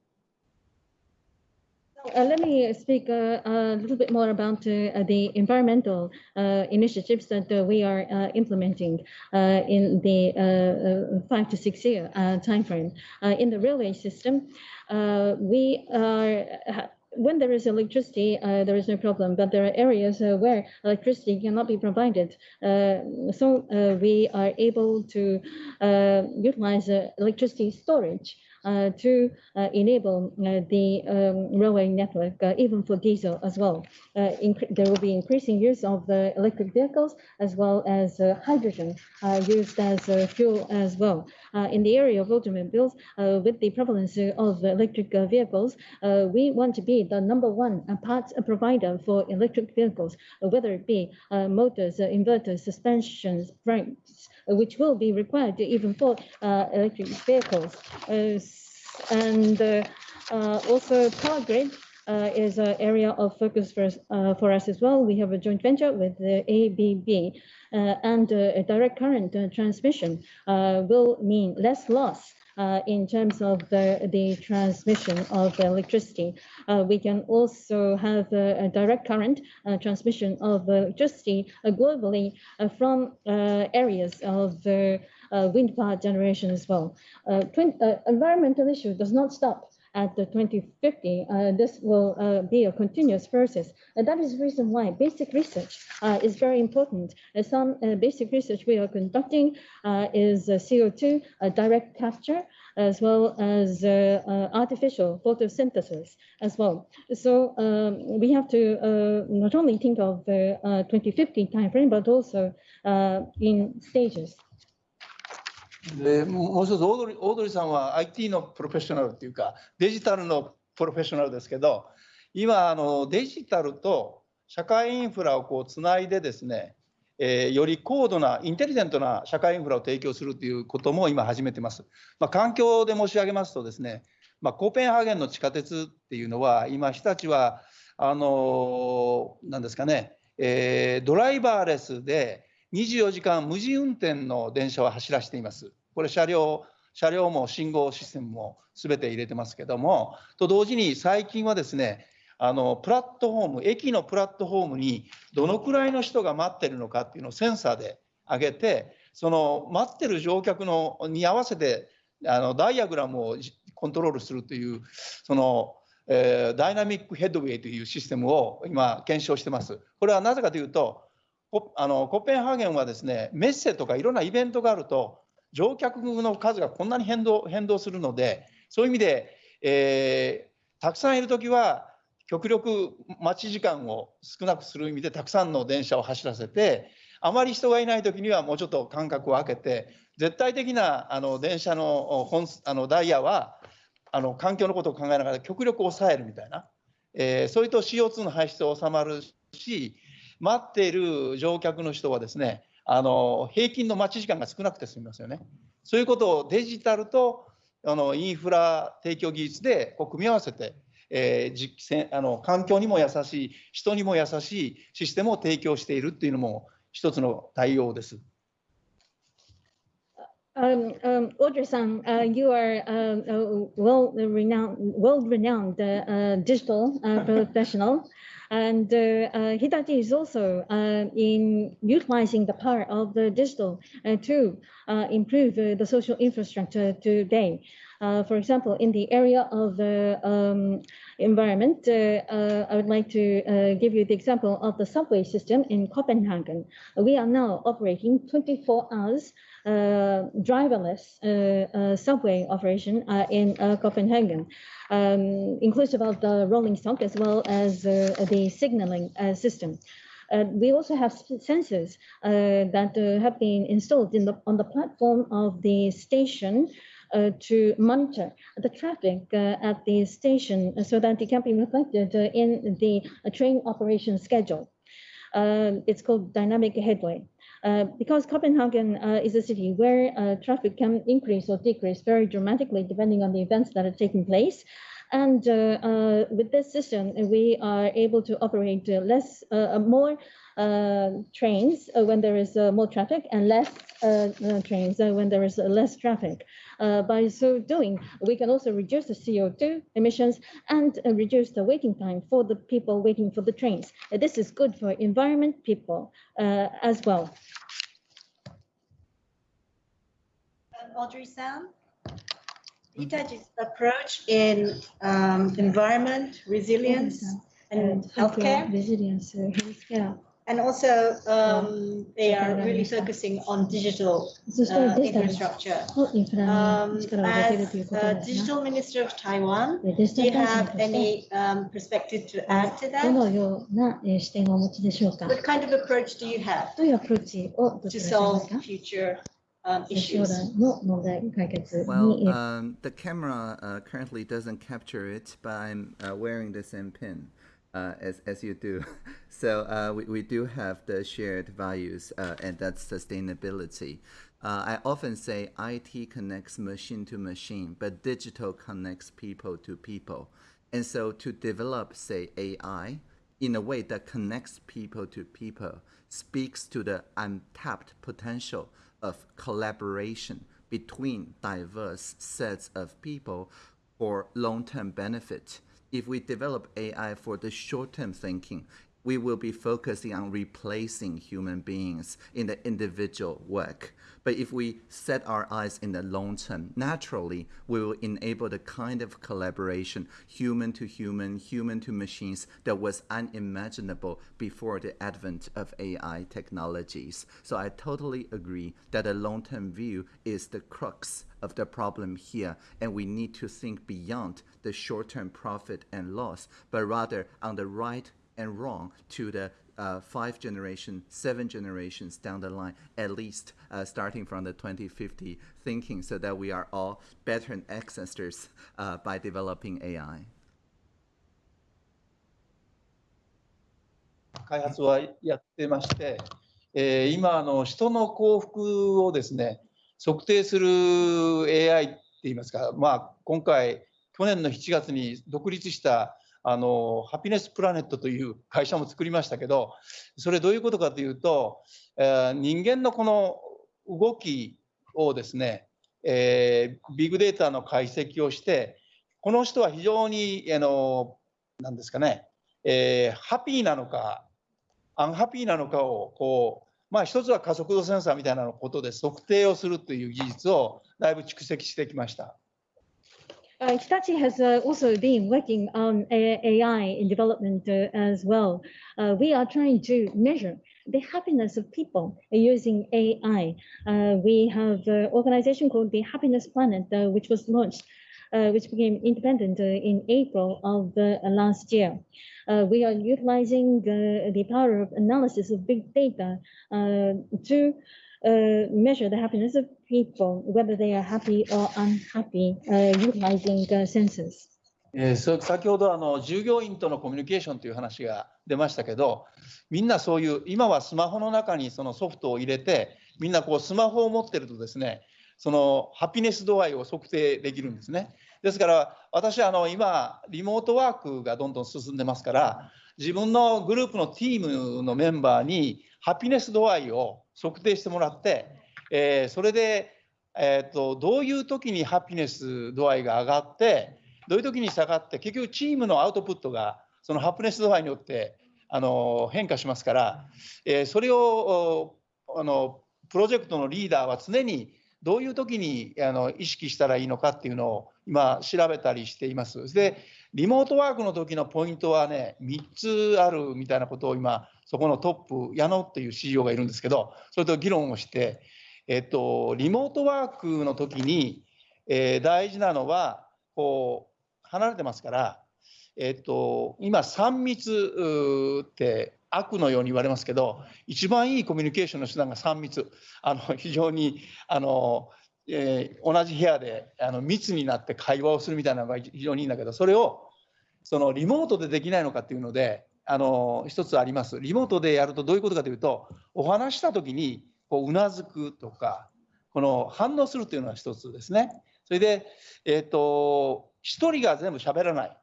Speaker 2: Uh, let me speak uh, a little bit more about uh, the environmental uh, initiatives that uh, we are uh, implementing in the five to six year time frame. in the railway system, we are when there is electricity, uh, there is no problem, but there are areas uh, where electricity cannot be provided. Uh, so we are able to utilize electricity storage Uh, to uh, enable uh, the um, railway network, uh, even for diesel as well. Uh, there will be increasing use of the electric vehicles as well as hydrogen used as fuel as well. in the area of automobiles, with the prevalence of electric vehicles, we want to be the number one parts provider for electric vehicles, whether it be motors, inverters, suspensions, brakes, which will be required even for electric vehicles and uh, uh, also power grid uh, is an area of focus for us, uh, for us as well. We have a joint venture with the ABB uh, and uh, direct current transmission will mean less loss uh, in terms of the, the transmission of electricity. Uh, we can also have a, a direct current uh, transmission of electricity globally from areas of uh, wind power generation as well. Uh, uh, environmental issue does not stop at the 2050, uh, this will uh, be a continuous process. And that is the reason why basic research uh, is very important. some uh, basic research we are conducting uh, is uh, CO2 direct capture, as well as artificial photosynthesis as well. So um, we have to not only think of the 2050 timeframe, but also in stages.
Speaker 1: でもう一つオードリーオードリーさんは IT のプロフェッショナルっていうかデジタルのプロフェッショナルですけど今あのデジタルと社会インフラをこうつないでですね、えー、より高度なインテリジェントな社会インフラを提供するということも今始めてます。まあ、環境で申し上げますとですね、まあ、コーペンハーゲンの地下鉄っていうのは今日立はあの何ですかね、えー、ドライバーレスで24時間無人運転の電車を走らせています。これ車両車両も信号システムも全て入れてますけどもと同時に最近はですねあのプラットフォーム駅のプラットフォームにどのくらいの人が待ってるのかっていうのをセンサーで上げてその待ってる乗客のに合わせてあのダイアグラムをコントロールするというその、えー、ダイナミックヘッドウェイというシステムを今検証してます。これはなぜかというとあのコペンハーゲンはですねメッセとかいろんなイベントがあると乗客の数がこんなに変動変動するのでそういう意味で、えー、たくさんいる時は極力待ち時間を少なくする意味でたくさんの電車を走らせてあまり人がいない時にはもうちょっと間隔を空けて絶対的なあの電車の本あのダイヤはあの環境のことを考えながら極力抑えるみたいな、えー、それと CO2 の排出を収まるし待っている乗客の人はですねあの平均の待ち時間が少なくて済みますよね。そういうことをデジタルとあのインフラ提供技術でこう組み合わせて、えー、実あの環境にも優しい人にも優しいシステムを提供しているっていうのも一つの対応です。
Speaker 2: Um, um, Audrey-san, uh, you are uh, a well-renowned, world-renowned uh, uh digital uh, professional. And uh, uh, Hitachi is also uh, in utilizing the power of the digital to improve the social infrastructure today. for example, in the area of the um, environment, I would like to give you the example of the subway system in Copenhagen. We are now operating 24 hours driverless uh, uh, subway operation in Copenhagen, um, inclusive of the rolling stock as well as the signaling system. Uh, we also have sensors uh, that uh, have been installed in the, on the platform of the station to monitor the traffic at the station so that it can be reflected in the train operation schedule. it's called dynamic headway. Uh, because Copenhagen uh, is a city where uh, traffic can increase or decrease very dramatically depending on the events that are taking place. And uh, uh, with this system, we are able to operate uh, less, uh, uh, more trains when there is more traffic and less trains when there is less traffic. By so doing, we can also reduce the CO2 emissions and reduce the waiting time for the people waiting for the trains. This is good for environment people as well.
Speaker 3: Audrey san? Hitachi's approach in um, environment, resilience, and healthcare.
Speaker 2: Resilience, healthcare.
Speaker 3: And also, um, they are really focusing on digital uh, infrastructure. Um, as uh, Digital Minister of Taiwan, do you have any um, perspective to add to that? What kind of approach do you have to solve future um, issues?
Speaker 4: Well, um, the camera uh, currently doesn't capture it, but I'm uh, wearing the same pin. Uh, as, as you do. so uh, we, we do have the shared values, uh, and that's sustainability. Uh, I often say IT connects machine to machine, but digital connects people to people. And so to develop, say, AI in a way that connects people to people speaks to the untapped potential of collaboration between diverse sets of people for long-term benefit. If we develop AI for the short-term thinking, we will be focusing on replacing human beings in the individual work. But if we set our eyes in the long term, naturally, we will enable the kind of collaboration, human to human, human to machines, that was unimaginable before the advent of AI technologies. So I totally agree that a long term view is the crux of the problem here, and we need to think beyond the short term profit and loss, but rather on the right and wrong to the uh, five generation, seven generations down the line, at least uh, starting from the 2050 thinking so that we are all better ancestors uh, by developing AI.
Speaker 1: 開発はやってまして、えー、今あの人の幸福をですね測定する AI って言いますか、まあ、今回去年の7月に独立した あのハピネスプラネットという会社も作りましたけどそれどういうことかというと、えー、人間のこの動きをですね、えー、ビッグデータの解析をしてこの人は非常にあのなんですかね、えー、ハピーなのかアンハピーなのかをこうまあ一つは加速度センサーみたいなことで測定をするという技術をだいぶ蓄積してきました。
Speaker 2: Uh, Hitachi has uh, also been working on AI in development uh, as well. Uh, we are trying to measure the happiness of people using AI. Uh, we have an organization called the Happiness Planet, uh, which was launched uh, which became independent uh, in April of uh, last year. We are utilizing the power of analysis of big data to measure the happiness of people, whether they are happy or unhappy, uh, utilizing uh, census.
Speaker 1: えーそ先ほどあの従業員とのコミュニケーションという話が出ましたけどみんなそういう今はスマホの中にそのソフトを入れてみんなこうスマホを持ってるとですねそのハピネス度合いを測定できるんですねですから私あの今リモートワークがどんどん進んでますから自分のグループのチームのメンバーにハピネス度合いを測定してもらって、えーそれで、えー、とどういう時にハピネス度合いが上がってどういう時に下がって結局チームのアウトプットがそのハピネス度合いによってあの変化しますから、えーそれをあのプロジェクトのリーダーは常にどういう時にあの意識したらいいのかっていうのを今調べたりしています。でリモートワークの時のポイントはね3つあるみたいなことを今そこのトップ矢野っていう CEO がいるんですけどそれと議論をして、えっと、リモートワークの時に、えー大事なのはこう離れてますから、えっと、今3密って悪のように言われますけど一番いいコミュニケーションの手段が3密。あの非常にあの、えー同じ部屋であの密になって会話をするみたいなのが非常にいいんだけどそれをそのリモートでできないのかっていうのであの一つあります。リモートでやるとどういうことかというとお話した時にこうなずくとかこの反応するというのが一つですね。それでえっ、と一人が全部喋らない。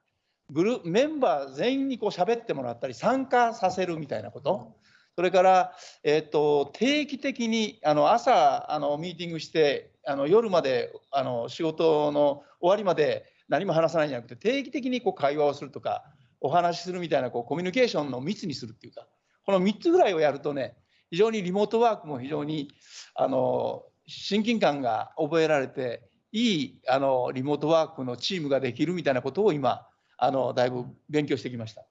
Speaker 1: グルメンバー全員にこう喋ってもらったり参加させるみたいなこと。それから、えっと定期的にあの朝あのミーティングしてあの夜まであの仕事の終わりまで何も話さないんじゃなくて定期的にこう会話をするとかお話しするみたいなこうコミュニケーションの密にするっていうかこの3つぐらいをやるとね非常にリモートワークも非常にあの親近感が覚えられていいあのリモートワークのチームができるみたいなことを今あのだいぶ勉強してきました。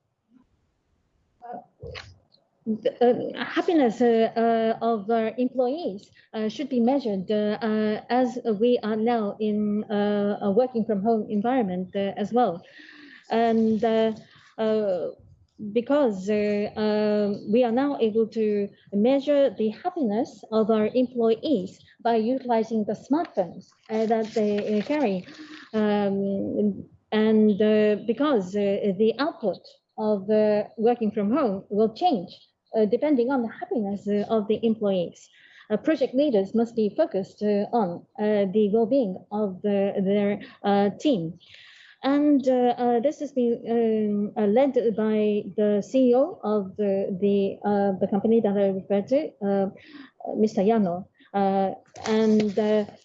Speaker 2: uh, happiness uh, uh, of our employees uh, should be measured uh, as we are now in uh, a working from home environment uh, as well. And uh, uh, because uh, um, we are now able to measure the happiness of our employees by utilizing the smartphones uh, that they uh, carry. Um, and because the output of working from home will change depending on the happiness of the employees. Uh, project leaders must be focused uh, on uh, the well-being of the, their team. And uh, uh, this has been um, uh, led by the CEO of the, the, the company that I referred to, Mr. Yano. And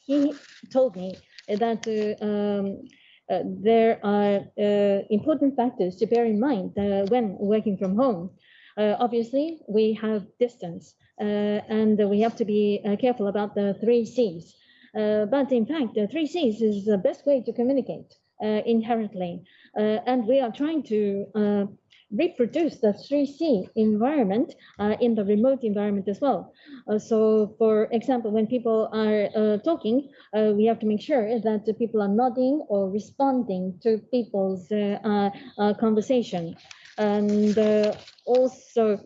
Speaker 2: he told me that um, uh, there are uh, important factors to bear in mind uh, when working from home. Obviously, we have distance, and we have to be careful about the three C's. But in fact, the three C's is the best way to communicate inherently. Uh, and we are trying to uh, reproduce the 3C environment uh, in the remote environment as well. Uh, so, for example, when people are uh, talking, uh, we have to make sure that people are nodding or responding to people's uh, uh, uh, conversation. And uh, also,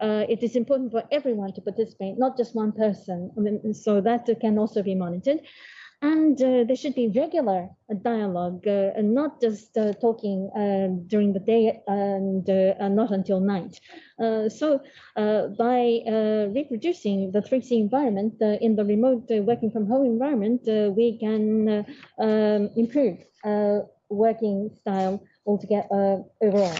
Speaker 2: uh, it is important for everyone to participate, not just one person. I mean, so that can also be monitored And uh, there should be regular uh, dialogue, uh, and not just uh, talking uh, during the day and uh, uh, not until night. Uh, so, uh, by uh, reproducing the 3C environment uh, in the remote uh, working from home environment, uh, we can uh, um, improve uh, working style altogether uh, overall.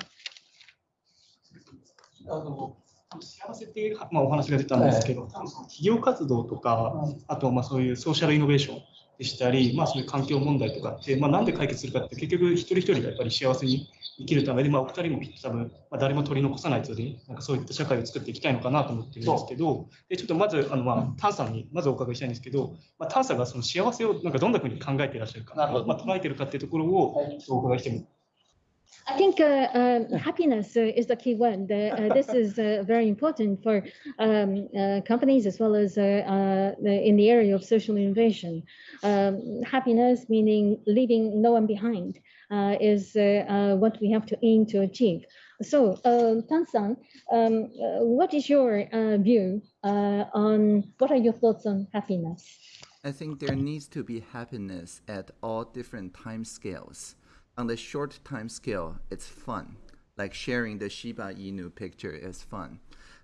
Speaker 5: あの幸せっていう、まあ、お話が出たんですけど、多分その企業活動とか、あとまあそういうソーシャルイノベーション でしたり、まあ、そういう環境問題とかって、まあ、なんで解決するかって、結局一人一人がやっぱり幸せに生きるためで、まあ、お二人もきっと多分、まあ、誰も取り残さないとで、なんかそういった社会を作っていきたいのかなと思ってるんですけど、でちょっとまず、あのまあ、タンさんにまずお伺いしたいんですけど、まあ、タンさんがその幸せをなんかどんなふうに考えていらっしゃるか、まあ、捉えているかっていうところをお伺いしても
Speaker 2: I think uh, um, happiness uh, is the key word. Uh, this is uh, very important for um, uh, companies as well as uh, in the area of social innovation. Um, happiness, meaning leaving no one behind, is what we have to aim to achieve. So, Tan-san, um, uh, what is your view on what are your thoughts on happiness?
Speaker 4: I think there needs to be happiness at all different time scales. On the short time scale, it's fun, like sharing the Shiba Inu picture is fun.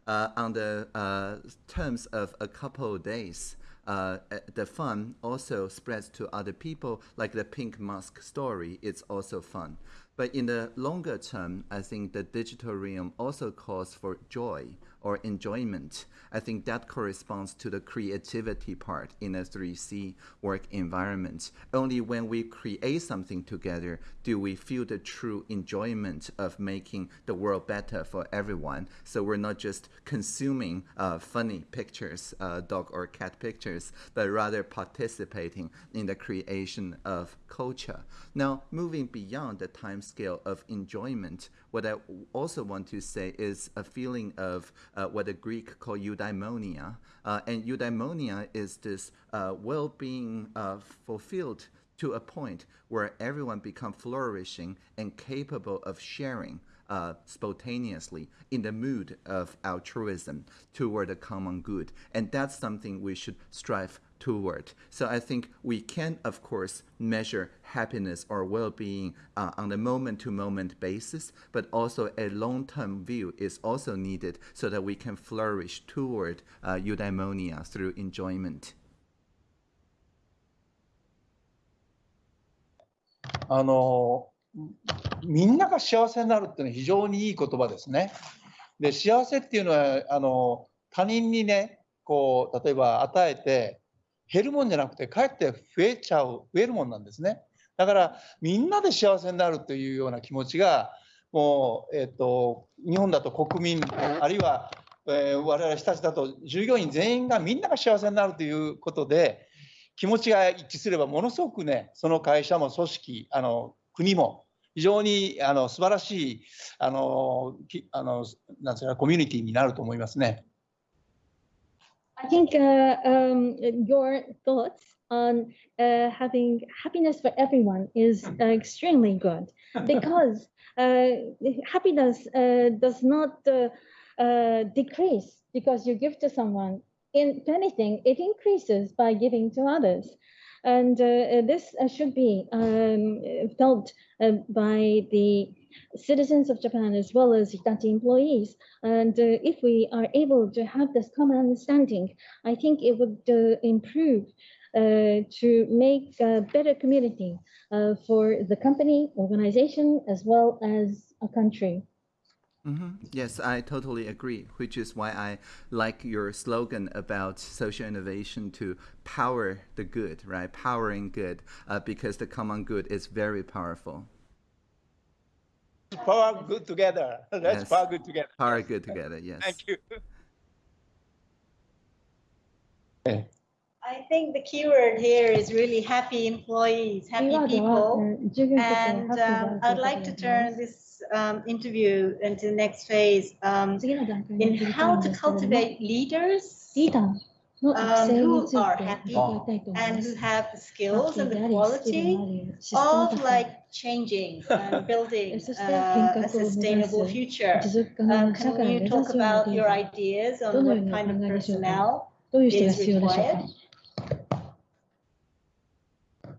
Speaker 4: Uh, on the uh, terms of a couple of days, uh, uh, the fun also spreads to other people, like the pink mask story. It's also fun. But in the longer term, I think the digital realm also calls for joy or enjoyment. I think that corresponds to the creativity part in a 3C work environment. Only when we create something together do we feel the true enjoyment of making the world better for everyone. So we're not just consuming uh, funny pictures, uh, dog or cat pictures, but rather participating in the creation of culture. Now, moving beyond the time scale of enjoyment, what I also want to say is a feeling of uh, what the Greek call eudaimonia. Uh, and eudaimonia is this uh, well being uh, fulfilled to a point where everyone become flourishing and capable of sharing uh, spontaneously in the mood of altruism toward the common good. And that's something we should strive toward. So I think we can, of course, measure happiness or well-being uh, on a moment-to-moment basis, but also a long-term view is also needed so that we can flourish toward uh, eudaimonia through enjoyment.
Speaker 1: あのみんなが幸せになるっていうのは非常にいい言葉ですね。で幸せっていうのはあの他人にねこう例えば与えて 減るもんじゃなくてかえって増えちゃう増えるもんなんですね。だからみんなで幸せになるというような気持ちがもう、えっと日本だと国民あるいは、えー我々人たちだと従業員全員がみんなが幸せになるということで気持ちが一致すればものすごくねその会社も組織あの国も非常にあの素晴らしいあのあのなんうかコミュニティになると思いますね。
Speaker 2: I think uh, um, your thoughts on uh, having happiness for everyone is uh, extremely good because uh, happiness uh, does not uh, uh, decrease because you give to someone. In if anything, it increases by giving to others. And this uh, should be um, felt uh, by the citizens of Japan as well as Hitachi employees. And uh, if we are able to have this common understanding, I think it would uh, improve uh, to make a better community uh, for the company, organization, as well as a country.
Speaker 4: hmm Yes, I totally agree, which is why I like your slogan about social innovation to power the good, right? Powering good, uh, because the common good is very powerful
Speaker 1: power good together. Let's
Speaker 4: yes.
Speaker 1: power good together.
Speaker 4: Power good together, yes.
Speaker 1: Thank you.
Speaker 3: I think the keyword here is really happy employees, happy people. And um, I'd like to turn this um, interview into the next phase um, in how to cultivate leaders
Speaker 2: no,
Speaker 3: um, who are happy and who have the skills and the quality of like changing and building uh, a sustainable future. Um, can you talk about your ideas on what kind of personnel is required?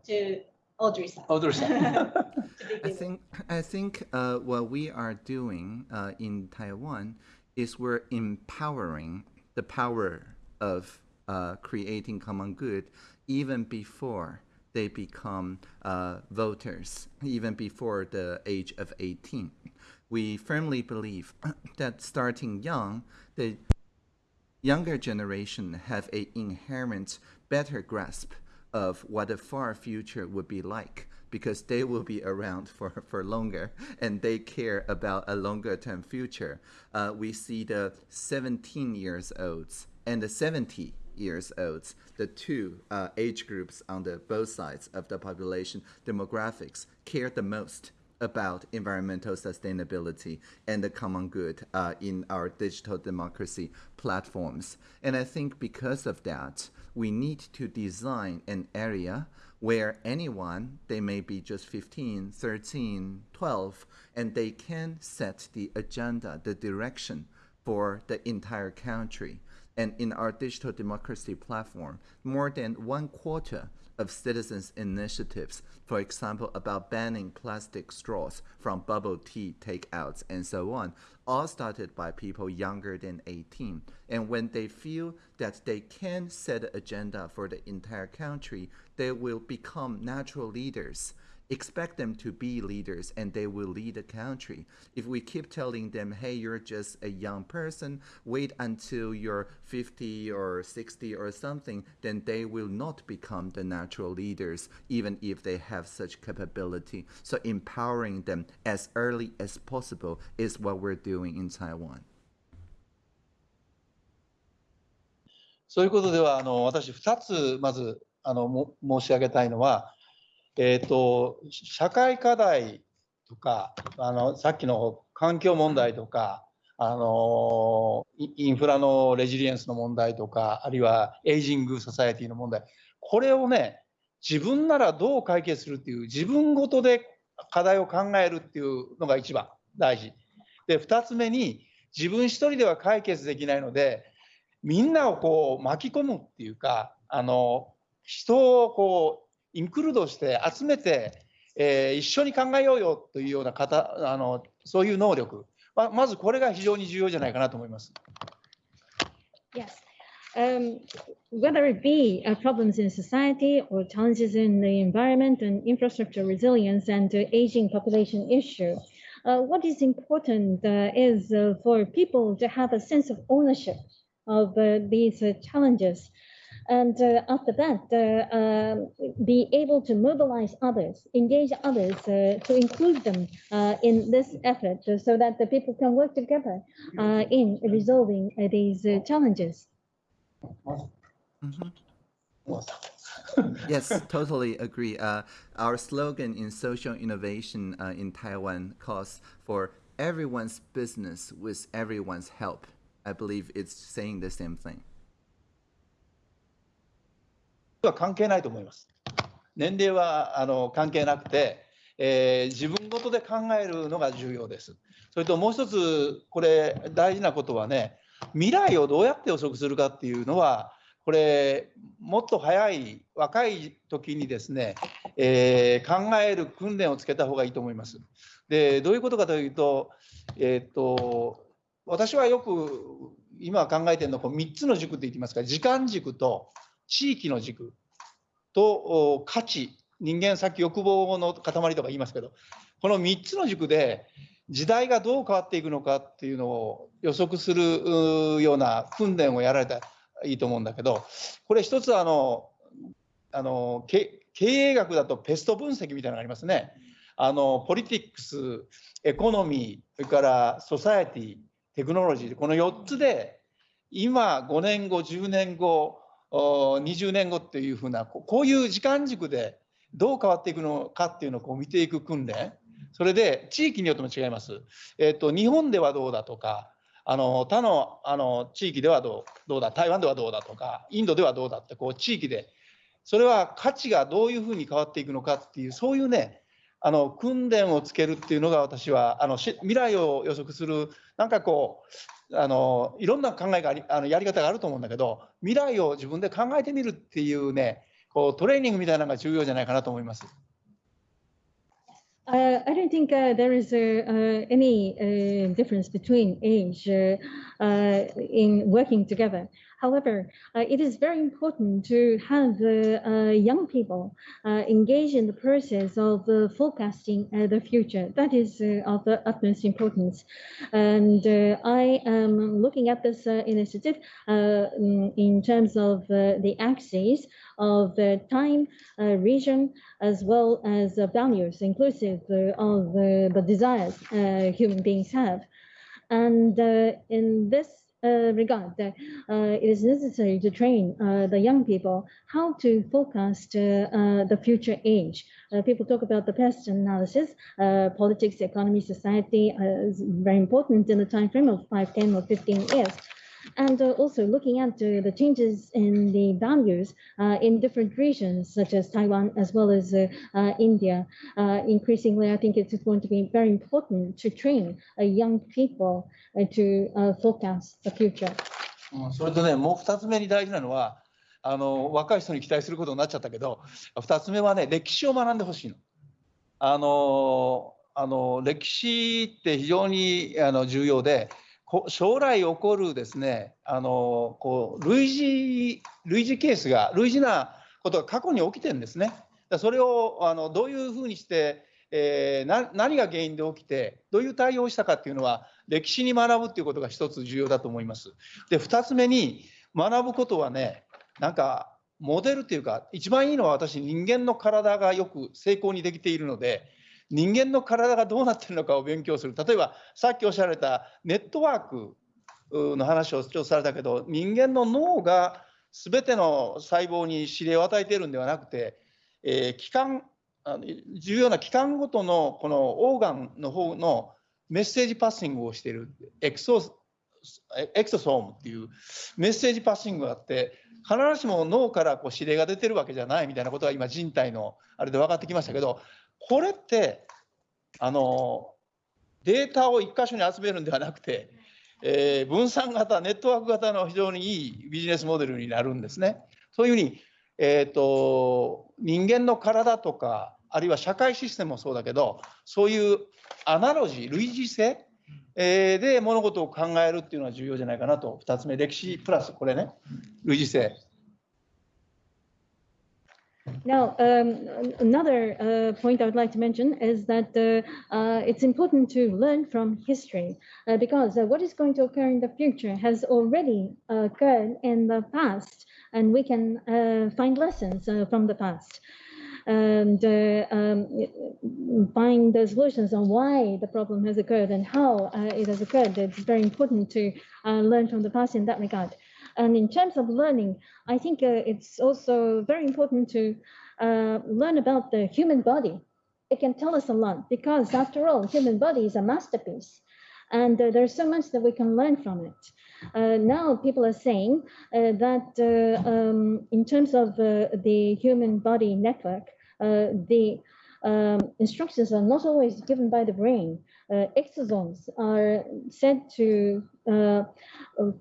Speaker 3: To audrey. Audrey-san.
Speaker 4: I think, I think uh, what we are doing uh, in Taiwan is we're empowering the power of uh, creating common good even before they become uh, voters, even before the age of 18. We firmly believe that starting young, the younger generation have a inherent better grasp of what the far future would be like because they will be around for, for longer and they care about a longer term future. Uh, we see the 17 years olds and the 70 years olds, the two uh, age groups on the both sides of the population demographics care the most about environmental sustainability and the common good uh, in our digital democracy platforms. And I think because of that, we need to design an area where anyone, they may be just 15, 13, 12, and they can set the agenda, the direction for the entire country. And in our digital democracy platform, more than one quarter of citizens' initiatives, for example, about banning plastic straws from bubble tea takeouts and so on, all started by people younger than 18. And when they feel that they can set an agenda for the entire country, they will become natural leaders expect them to be leaders and they will lead the country. If we keep telling them, hey, you're just a young person, wait until you're 50 or 60 or something, then they will not become the natural leaders, even if they have such capability. So empowering them as early as possible is what we're doing in Taiwan.
Speaker 1: そういうことではあの私2つまずあのも申し上げたいのは、 えーと、社会課題とかあのさっきの環境問題とかあのインフラのレジリエンスの問題とかあるいはエイジング・ソサエティの問題これをね自分ならどう解決するっていう自分ごとで課題を考えるっていうのが一番大事。で2つ目に自分一人では解決できないのでみんなをこう巻き込むっていうかあの人をこうインクルードして集めて、えー、一緒に考えようよというような方あのそういう能力、ままずこれが非常に重要じゃないかなと思います。
Speaker 2: Yes. Um, whether it be uh, problems in society or challenges in the environment and infrastructure resilience and uh, aging population issue, uh, what is important uh, is uh, for people to have a sense of ownership of uh, these challenges and uh, after that, uh, um, be able to mobilize others, engage others uh, to include them in this effort so that the people can work together in resolving these challenges.
Speaker 4: Mm -hmm. yes, totally agree. Uh, our slogan in social innovation uh, in Taiwan calls for everyone's business with everyone's help. I believe it's saying the same thing.
Speaker 1: は関係ないと思います。年齢はあの関係なくて、えー、自分ごとで考えるのが重要です。それともう一つ、これ大事なことはね、未来をどうやって予測するかっていうのは、これ、もっと早い、若い時にですね、えー、考える訓練をつけた方がいいと思います。で、どういうことかというと、えっ、と、私はよく今考えてるのは3つの軸って言ってますか、時間軸と地域の軸と価値人間さっき欲望の塊とか言いますけどこの3つの軸で時代がどう変わっていくのかっていうのを予測するような訓練をやられたらいいと思うんだけどこれ一つあのあの経営学だとペスト分析みたいなのがありますね。あのポリティックスエコノミーそれからソサエティテクノロジーこの4つで今5年後10年後20年後っていうふうなこういう時間軸でどう変わっていくのかっていうのをこう見ていく訓練それで地域によっても違います。えーと、日本ではどうだとかあの他のあの地域ではどうどうだ台湾ではどうだとかインドではどうだってこう地域でそれは価値がどういうふうに変わっていくのかっていうそういうねあの訓練をつけるっていうのが私はあの未来を予測するなんかこうあのいろんな考えがありあのやり方があると思うんだけど未来を自分で考えてみるっていうねこうトレーニングみたいなのが重要じゃないかなと思います。
Speaker 2: Uh, I don't think uh, there is uh, any difference between age in working together. However, uh, it is very important to have uh, young people uh, engage in the process of forecasting the future. That is of the utmost importance. And I am looking at this initiative in terms of the axes of time, region, as well as values, inclusive of the desires human beings have. And in this uh, regard, uh, uh, it is necessary to train uh, the young people how to forecast uh, uh, the future age. Uh, people talk about the PEST analysis, uh, politics, economy, society uh, is very important in the time frame of 5, 10, or 15 years And uh, also looking at uh, the changes in the values uh, in different regions, such as Taiwan as well as uh, uh, India. Uh, increasingly, I think it's going to be very important to train uh, young people uh, to uh, forecast the future.
Speaker 1: うんそれとね、もう2つ目に大事なのは、あの若い人に期待することになっちゃったけど、2つ目はね、歴史を学んでほしいの。あのあの歴史って非常にあの重要で、こ 将来起こるですね、あのこう類似類似ケースが、類似なことが過去に起きてるんですね。それをあのどういうふうにして、えー何が原因で起きて、どういう対応をしたかっていうのは、歴史に学ぶっていうことが一つ重要だと思います。で、2つ目に学ぶことはね、なんかモデルっていうか、一番いいのは私、人間の体がよく成功にできているので、人間の体がどうなってるのかを勉強する。例えば、さっきおっしゃられたネットワークの話をちょっとされたけど、人間の脳が全ての細胞に指令を与えているんではなくて、えー器官あの重要な器官ごとのこのオーガンの方のメッセージパッシングをしているエクソエクソソームっていうメッセージパッシングがあって必ずしも脳からこう指令が出てるわけじゃないみたいなことが今人体のあれで分かってきましたけどこれってあのデータを一箇所に集めるんではなくて、えー分散型ネットワーク型の非常にいいビジネスモデルになるんですね。そういうふうにえー、と人間の体とかあるいは社会システムもそうだけどそういうアナロジー類似性、えーで物事を考えるっていうのは重要じゃないかなと。2つ目歴史プラスこれね。類似性
Speaker 2: Now, um, another uh, point I would like to mention is that uh, uh, it's important to learn from history uh, because uh, what is going to occur in the future has already occurred in the past, and we can uh, find lessons from the past and um, find the solutions on why the problem has occurred and how it has occurred. It's very important to learn from the past in that regard. And in terms of learning, I think uh, it's also very important to uh, learn about the human body. It can tell us a lot because, after all, human body is a masterpiece, and uh, there's so much that we can learn from it. Uh, now, people are saying uh, that uh, um, in terms of the human body network, the um, instructions are not always given by the brain. Uh, exosomes are said to uh,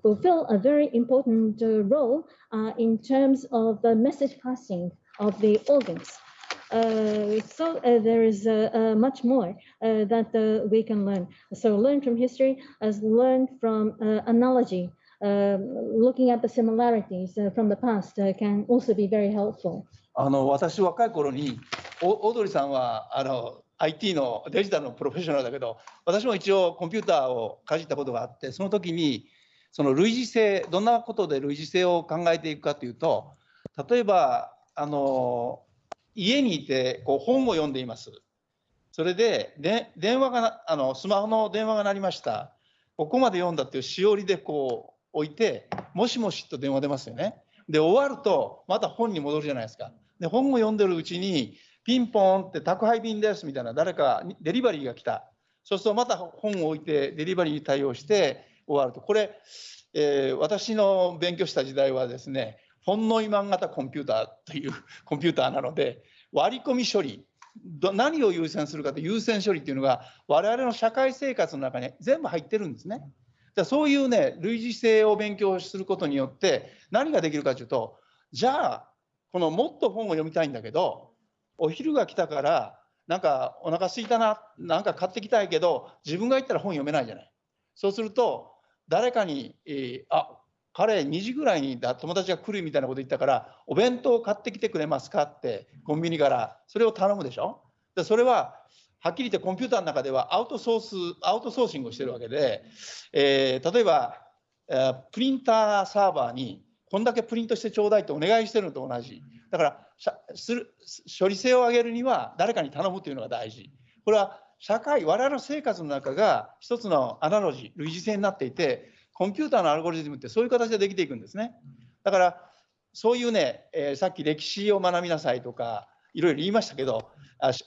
Speaker 2: fulfill a very important uh, role uh, in terms of the message passing of the organs. Uh, so uh, there is uh, uh, much more uh, that uh, we can learn. So learn from history as learn from uh, analogy. Um, looking at the similarities uh, from the past uh, can also be very helpful.
Speaker 1: あの私若い頃にお オードリーさんはあの IT のデジタルのプロフェッショナルだけど私も一応コンピューターをかじったことがあってその時にその類似性どんなことで類似性を考えていくかというと例えばあの家にいてこう本を読んでいます。それでで電話があのスマホの電話が鳴りました。ここまで読んだっていうしおりでこう置いてもしもしと電話出ますよね。で終わるとまた本に戻るじゃないですか。で本を読んでるうちにピンポンって宅配便ですみたいな誰かデリバリーが来た。そうするとまた本を置いてデリバリーに対応して終わると。これ、えー私の勉強した時代はですね、本ノイマン型コンピューターという コンピューターなので割り込み処理ど何を優先するかという優先処理っていうのが我々の社会生活の中に全部入ってるんですね。だからそういうね類似性を勉強することによって何ができるかというとじゃあこのもっと本を読みたいんだけどお昼が来たからなんかお腹空いたななんか買ってきたいけど自分が行ったら本読めないじゃない。そうすると誰かに、えーあ彼2時ぐらいにだ友達が来るみたいなこと言ったからお弁当買ってきてくれますかってコンビニからそれを頼むでしょでそれははっきり言ってコンピューターの中ではアウトソースアウトソーシングをしてるわけで、えー例えば、えープリンターサーバーにこんだけプリントしてちょうだいってお願いしてるのと同じだからする処理性を上げるには誰かに頼むというのが大事これは社会我々の生活の中が一つのアナロジー類似性になっていてコンピューターのアルゴリズムってそういう形でできていくんですね。だからそういうね、えー、さっき歴史を学びなさいとかいろいろ言いましたけど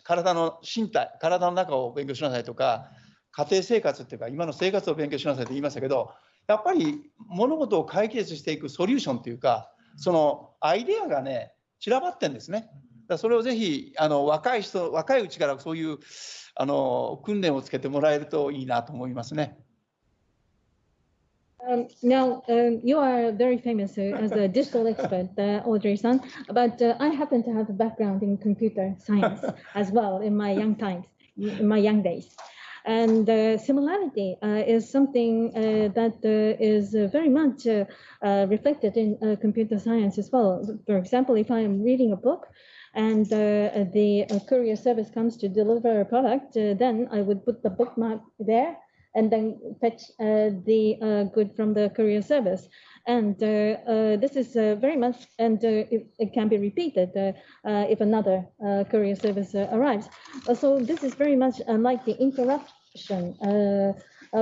Speaker 1: 体の身体体の中を勉強しなさいとか家庭生活っていうか今の生活を勉強しなさいと言いましたけどやっぱり物事を解決していくソリューションというかそのアイデアがね散らばってんですね。だそれをぜひあの若い人若いうちからそういうあの訓練をつけてもらえるといいなと思いますね。
Speaker 2: Um, now, um, you are very famous uh, as a digital expert, uh, Audrey-san, but uh, I happen to have a background in computer science as well in my young times, in my young days. And uh, similarity uh, is something uh, that is very much reflected in computer science as well. For example, if I am reading a book, and uh, the uh, courier service comes to deliver a product, uh, then I would put the bookmark there and then fetch the good from the courier service. And uh, uh, this is uh, very much, and it, it, can be repeated if another courier service arrives. so this is very much like the interruption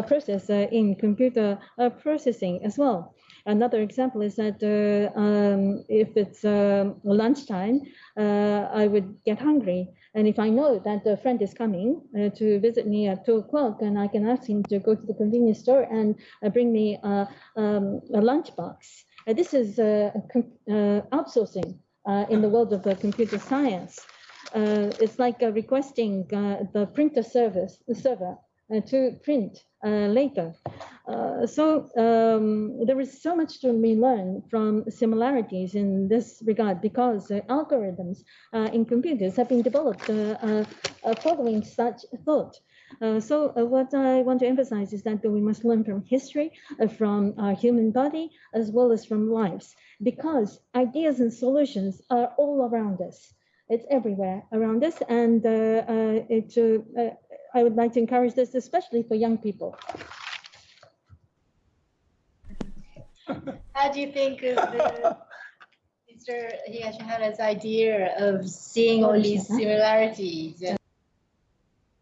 Speaker 2: process in computer processing as well. Another example is that uh, um, if it's um, lunchtime, uh, I would get hungry. And if I know that a friend is coming uh, to visit me at two o'clock, and I can ask him to go to the convenience store and uh, bring me um, a lunchbox. Uh, this is uh, outsourcing in the world of computer science. it's like requesting the printer service, the server to print uh, later. Uh, so um, there is so much to be learned from similarities in this regard because uh, algorithms in computers have been developed following such thought. Uh, so uh, what I want to emphasize is that we must learn from history, uh, from our human body, as well as from lives, because ideas and solutions are all around us. It's everywhere around us, and uh, uh, it uh, I would like to encourage this, especially for young people.
Speaker 3: How do you think of the, Mr. Higashihara's idea of seeing all these similarities?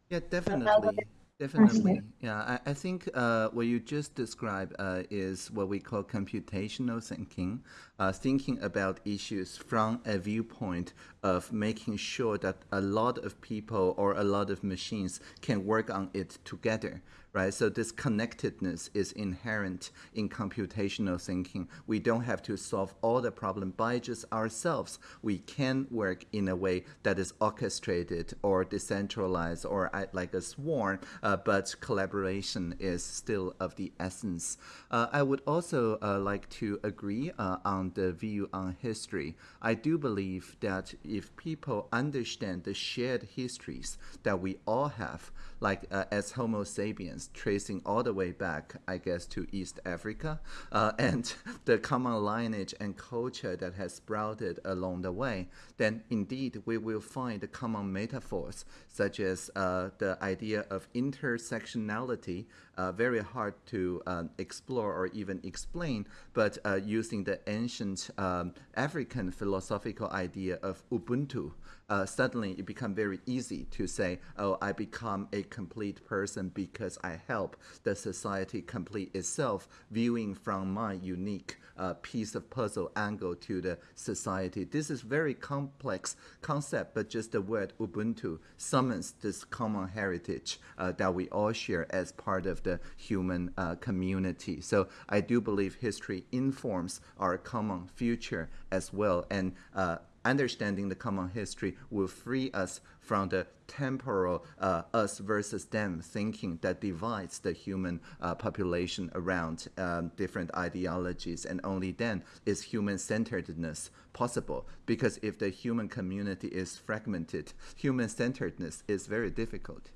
Speaker 4: Yeah, definitely. Definitely. Yeah, I, I think uh, what you just described uh, is what we call computational thinking, uh, thinking about issues from a viewpoint of making sure that a lot of people or a lot of machines can work on it together right? So this connectedness is inherent in computational thinking. We don't have to solve all the problem by just ourselves. We can work in a way that is orchestrated or decentralized or like a swarm, uh, but collaboration is still of the essence. Uh, I would also uh, like to agree uh, on the view on history. I do believe that if people understand the shared histories that we all have, like uh, as Homo sapiens, tracing all the way back, I guess, to East Africa, uh, and the common lineage and culture that has sprouted along the way, then indeed we will find common metaphors, such as uh, the idea of intersectionality, uh, very hard to um, explore or even explain, but uh, using the ancient um, African philosophical idea of Ubuntu, uh, suddenly it becomes very easy to say, oh, I become a complete person because I help the society complete itself, viewing from my unique uh, piece of puzzle angle to the society. This is very complex concept, but just the word Ubuntu summons this common heritage uh, that we all share as part of the human uh, community. So I do believe history informs our common future as well. And uh, understanding the common history will free us from the temporal uh, us versus them thinking that divides the human uh, population around um, different ideologies. And only then is human centeredness possible. Because if the human community is fragmented, human centeredness is very difficult.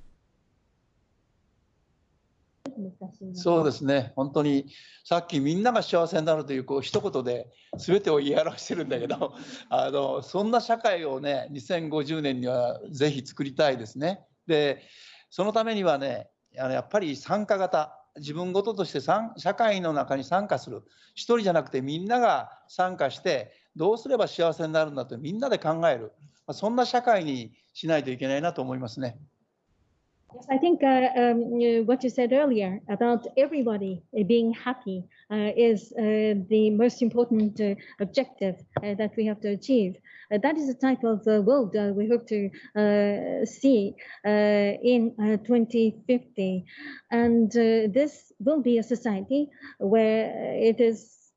Speaker 1: そうですね、本当にさっきみんなが幸せになるというこう一言で全てを言い表してるんだけど、あのそんな社会をね、2050年にはぜひ作りたいですね。で、そのためにはね、あのやっぱり参加型、自分ごととして社会の中に参加する、一人じゃなくてみんなが参加して、どうすれば幸せになるんだとみんなで考える、そんな社会にしないといけないなと思いますね。
Speaker 2: Yes, I think uh, um, what you said earlier about everybody uh, being happy uh, is uh, the most important uh, objective uh, that we have to achieve. That is the type of world we hope to see in uh, 2050. And this will be a society where it is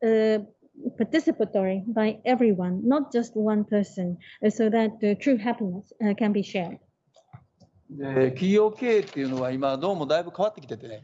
Speaker 2: participatory by everyone, not just one person, so that true happiness can be shared.
Speaker 1: で企業経営っていうのは今どうもだいぶ変わってきててね、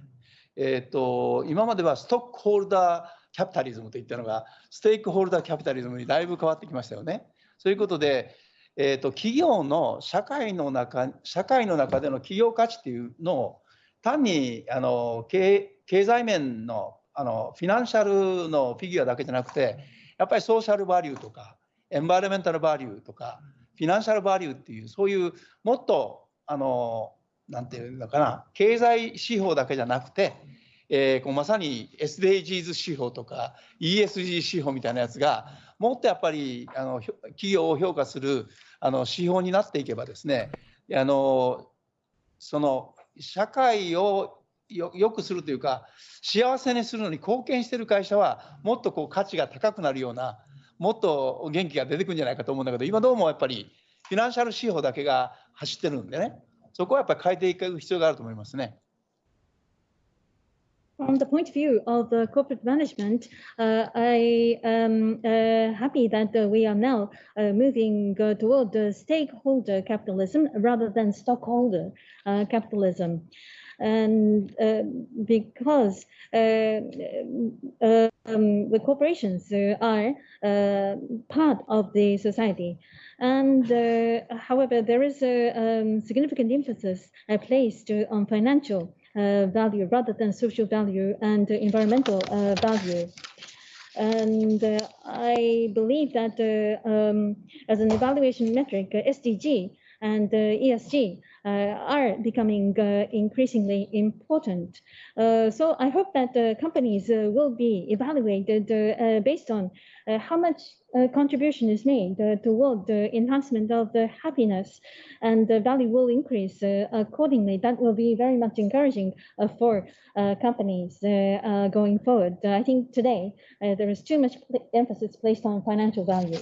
Speaker 1: えー、と今まではストックホルダーキャピタリズムといったのがステークホルダーキャピタリズムにだいぶ変わってきましたよね。そういうことで、えー、と企業の社会の中社会の中での企業価値っていうのを単にあの経経済面のあのフィナンシャルのフィギュアだけじゃなくてやっぱりソーシャルバリューとかエンバイロメンタルバリューとかフィナンシャルバリューっていうそういうもっとあのなんていうのかな経済指標だけじゃなくて、えーこうまさに SDGs 指標とか ESG 指標みたいなやつがもっとやっぱりあの企業を評価するあの指標になっていけばですねあのその社会をよ良くするというか幸せにするのに貢献している会社はもっとこう価値が高くなるようなもっと元気が出てくるんじゃないかと思うんだけど今どうもやっぱり。フィナンシャル指標だけが走ってるんでねそこはやっぱり変えていく必要があると思いますね。
Speaker 2: From the point of view of uh, corporate management, uh, I am uh, happy that uh, we are now uh, moving uh, toward uh, stakeholder capitalism rather than stockholder uh, capitalism. And uh, because uh, uh, um, the corporations are uh, part of the society, and uh, however, there is a um, significant emphasis uh, placed on financial uh, value rather than social value and environmental uh, value. And uh, I believe that um, as an evaluation metric, SDG and ESG are becoming uh, increasingly important. Uh, so I hope that uh, companies uh, will be evaluated uh, uh, based on uh, how much uh, contribution is made uh, toward the enhancement of the happiness and the value will increase uh, accordingly. That will be very much encouraging uh, for uh, companies uh, uh, going forward. Uh, I think today uh, there is too much emphasis placed on financial value.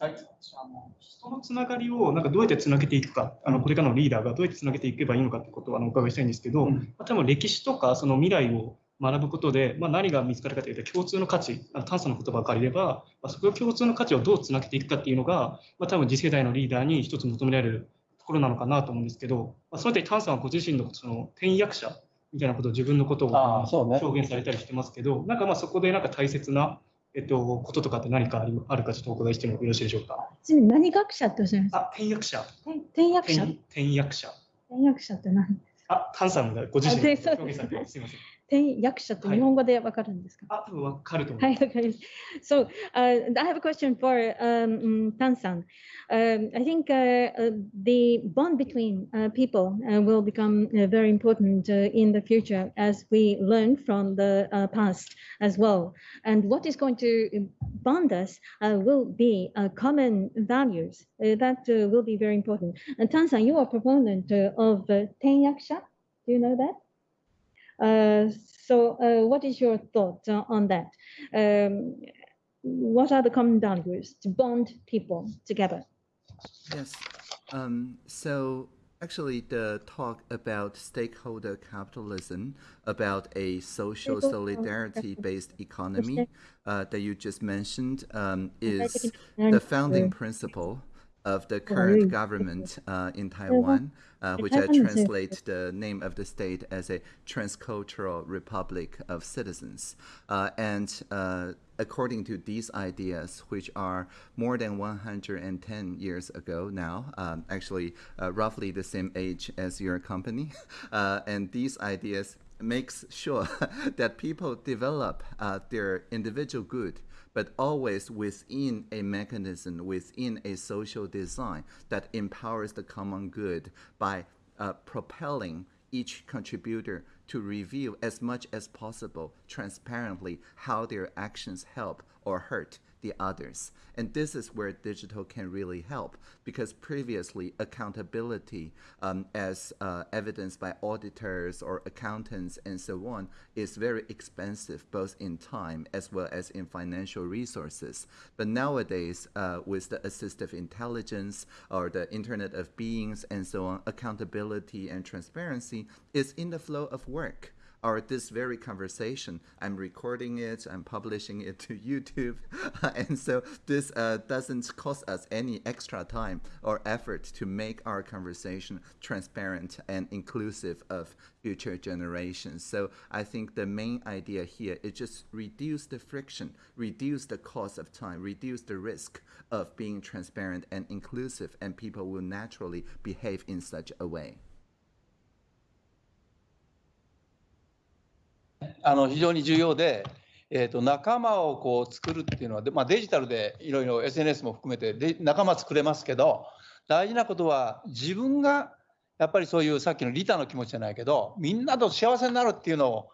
Speaker 5: はい、あのつながりをなんかどうやってつなげていくか、あのこれからのリーダーがどうやってつなげていけばいいのかということをあのお伺いしたいんですけど、
Speaker 1: うん。
Speaker 5: まあ、多分歴史とかその未来を学ぶことで、まあ、何が見つかるかというと共通の価値、あの炭素の言葉を借りれば、まあ、そこを共通の価値をどうつなげていくかっていうのが、まあ、多分次世代のリーダーに一つ求められるところなのかなと思うんですけど、まあ、その点炭さんはご自身のその転訳者みたいなことを自分のことを表現されたりしてますけど、なんかまあそこでなんか大切な、えっと、こととかって何かありあるかちょっとお伺いしてもよろしいでしょうか？
Speaker 2: ちなみに何学者っておっしゃいます？
Speaker 5: あ、転訳者。
Speaker 2: 転訳者？
Speaker 5: 転転訳者。
Speaker 2: 転訳者って何
Speaker 5: あ、タンさんがご自身
Speaker 2: で
Speaker 5: 表現されてすみません。
Speaker 2: ten yaksha So, uh, I have a question for um, um Tan-san. Um, I think uh, uh, the bond between uh, people uh, will become uh, very important in the future as we learn from the past as well. And what is going to bond us will be common values. that will be very important. And Tan-san, you are a proponent of ten yaksha. Do you know that? Uh, so, uh, what is your thought uh, on that? Um, what are the common values to bond people together?
Speaker 4: Yes. Um, so actually, the talk about stakeholder capitalism, about a social solidarity-based economy uh, that you just mentioned, um, is the founding principle of the
Speaker 2: you.
Speaker 4: current government uh, in Taiwan, uh, which I
Speaker 2: Taiwan is a-
Speaker 4: translate the name of the state as a transcultural republic of citizens. Uh, and uh, according to these ideas, which are more than 110 years ago now, um, actually uh, roughly the same age as your company, uh, and these ideas makes sure that people develop uh, their individual good but always within a mechanism, within a social design that empowers the common good by uh, propelling each contributor to reveal as much as possible transparently how their actions help or hurt the others. And this is where digital can really help because previously accountability, um, as uh, evidenced by auditors or accountants and so on, is very expensive both in time as well as in financial resources. But nowadays, uh, with the assistive intelligence or the Internet of Beings and so on, accountability and transparency is in the flow of work or this very conversation. I'm recording it, I'm publishing it to YouTube. and so this uh, doesn't cost us any extra time or effort to make our conversation transparent and inclusive of future generations. So I think the main idea here is just reduce the friction, reduce the cost of time, reduce the risk of being transparent and inclusive, and people will naturally behave in such a way.
Speaker 1: あの非常に重要で、えー、と仲間をこう作るっていうのは、まあ、デジタルでいろいろ SNS も含めてで仲間作れますけど大事なことは自分がやっぱりそういうさっきの利他の気持ちじゃないけどみんなと幸せになるっていうのを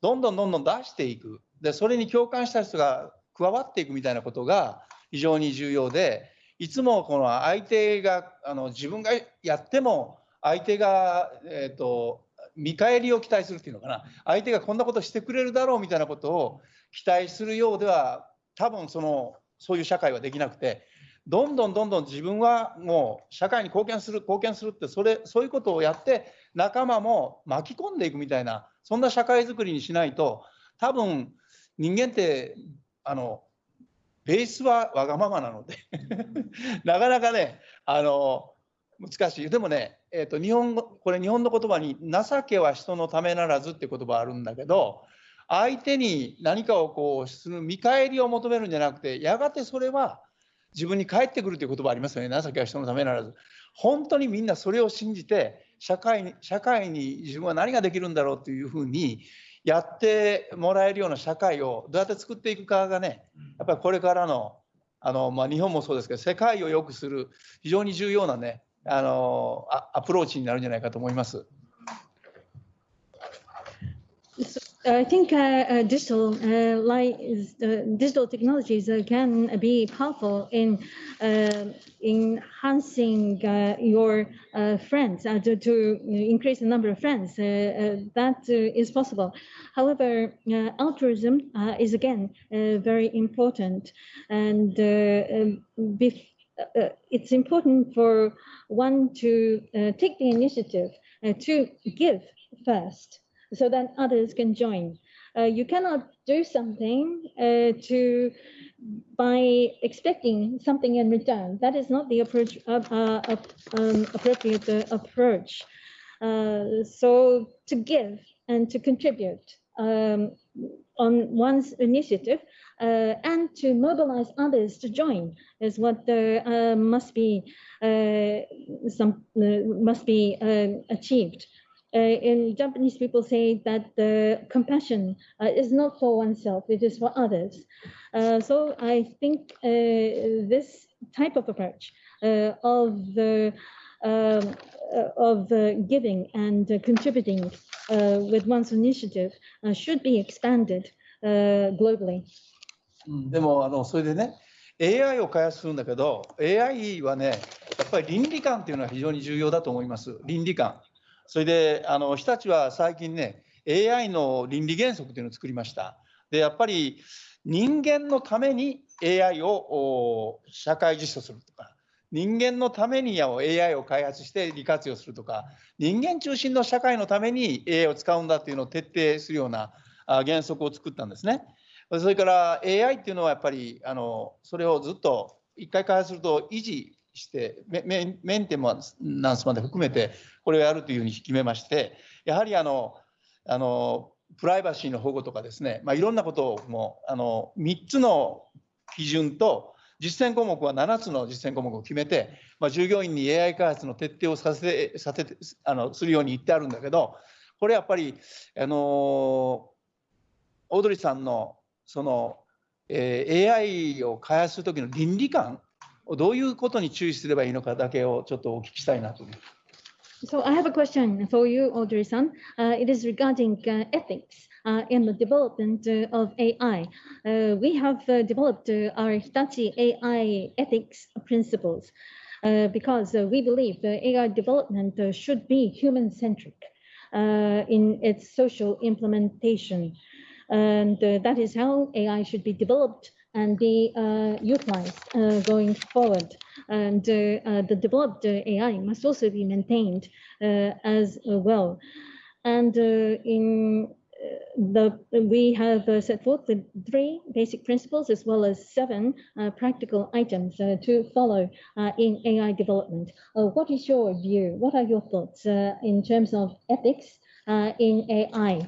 Speaker 1: どんどんどんどん出していく。でそれに共感した人が加わっていくみたいなことが非常に重要でいつもこの相手があの自分がやっても相手が、えーと見返りを期待するっていうのかな相手がこんなことしてくれるだろうみたいなことを期待するようでは多分そのそういう社会はできなくてどんどんどんどん自分はもう社会に貢献する貢献するってそれそういうことをやって仲間も巻き込んでいくみたいなそんな社会づくりにしないと多分人間ってあのベースはわがままなので なかなかねあの難しい。でもね、えーと、日本語これ日本の言葉に「情けは人のためならず」って言葉あるんだけど相手に何かをこうする見返りを求めるんじゃなくてやがてそれは自分に返ってくるという言葉ありますよね情けは人のためならず。本当にみんなそれを信じて社会に社会に自分は何ができるんだろうというふうにやってもらえるような社会をどうやって作っていくかがねやっぱりこれからのあの、まあ、日本もそうですけど世界を良くする非常に重要なね あのアプローチになるんじゃないかと思います。
Speaker 2: I think uh, uh, digital, uh, like digital technologies, can be powerful in enhancing your friends to, to, increase the number of friends. that is possible. However, altruism is again very important, and um, uh, it's important for one to uh, take the initiative uh, to give first so that others can join. Uh, you cannot do something uh, to by expecting something in return. That is not the approach uh, um, appropriate approach. so to give and to contribute um, on one's initiative and to mobilize others to join is what uh, must be uh, some must be achieved. in Japanese, people say that the compassion is not for oneself; it is for others. so I think this type of approach of the um, uh, of uh, giving and uh, contributing with one's initiative should be expanded globally. うん。
Speaker 1: でもあのそれでね AI を開発するんだけど AI はねやっぱり倫理観っていうのは非常に重要だと思います。倫理観。それであの日立は最近ね AI の倫理原則っていうのを作りました。でやっぱり人間のために AI を社会実装するとか人間のために AI を開発して利活用するとか人間中心の社会のために AI を使うんだっていうのを徹底するような原則を作ったんですね。それから AI っていうのはやっぱりあのそれをずっと一回開発すると維持してメメンテナンスまで含めてこれをやるというふうに決めましてやはりあのあのプライバシーの保護とかですね、まあ、いろんなことをもあの3つの基準と実践項目は7つの実践項目を決めて、まあ、従業員に AI 開発の徹底をさせさせあのするように言ってあるんだけどこれやっぱりあのオードリーさんのその、えー、AI を開発する時の倫理観をどういうことに注意すればいいのかだけをちょっとお聞きしたいなと。
Speaker 2: So I have a question for you, Audrey-san. Uh, it is regarding uh, ethics uh, in the development uh, of AI. Uh, we have uh, developed our Hitachi AI ethics principles because we believe AI development should be human-centric in its social implementation. And that is how AI should be developed and be uh, utilized uh, going forward. And uh, uh the developed uh, AI must also be maintained uh, as well. And in the we have set forth the three basic principles as well as seven practical items to follow in AI development. what is your view? What are your thoughts in terms of ethics in AI?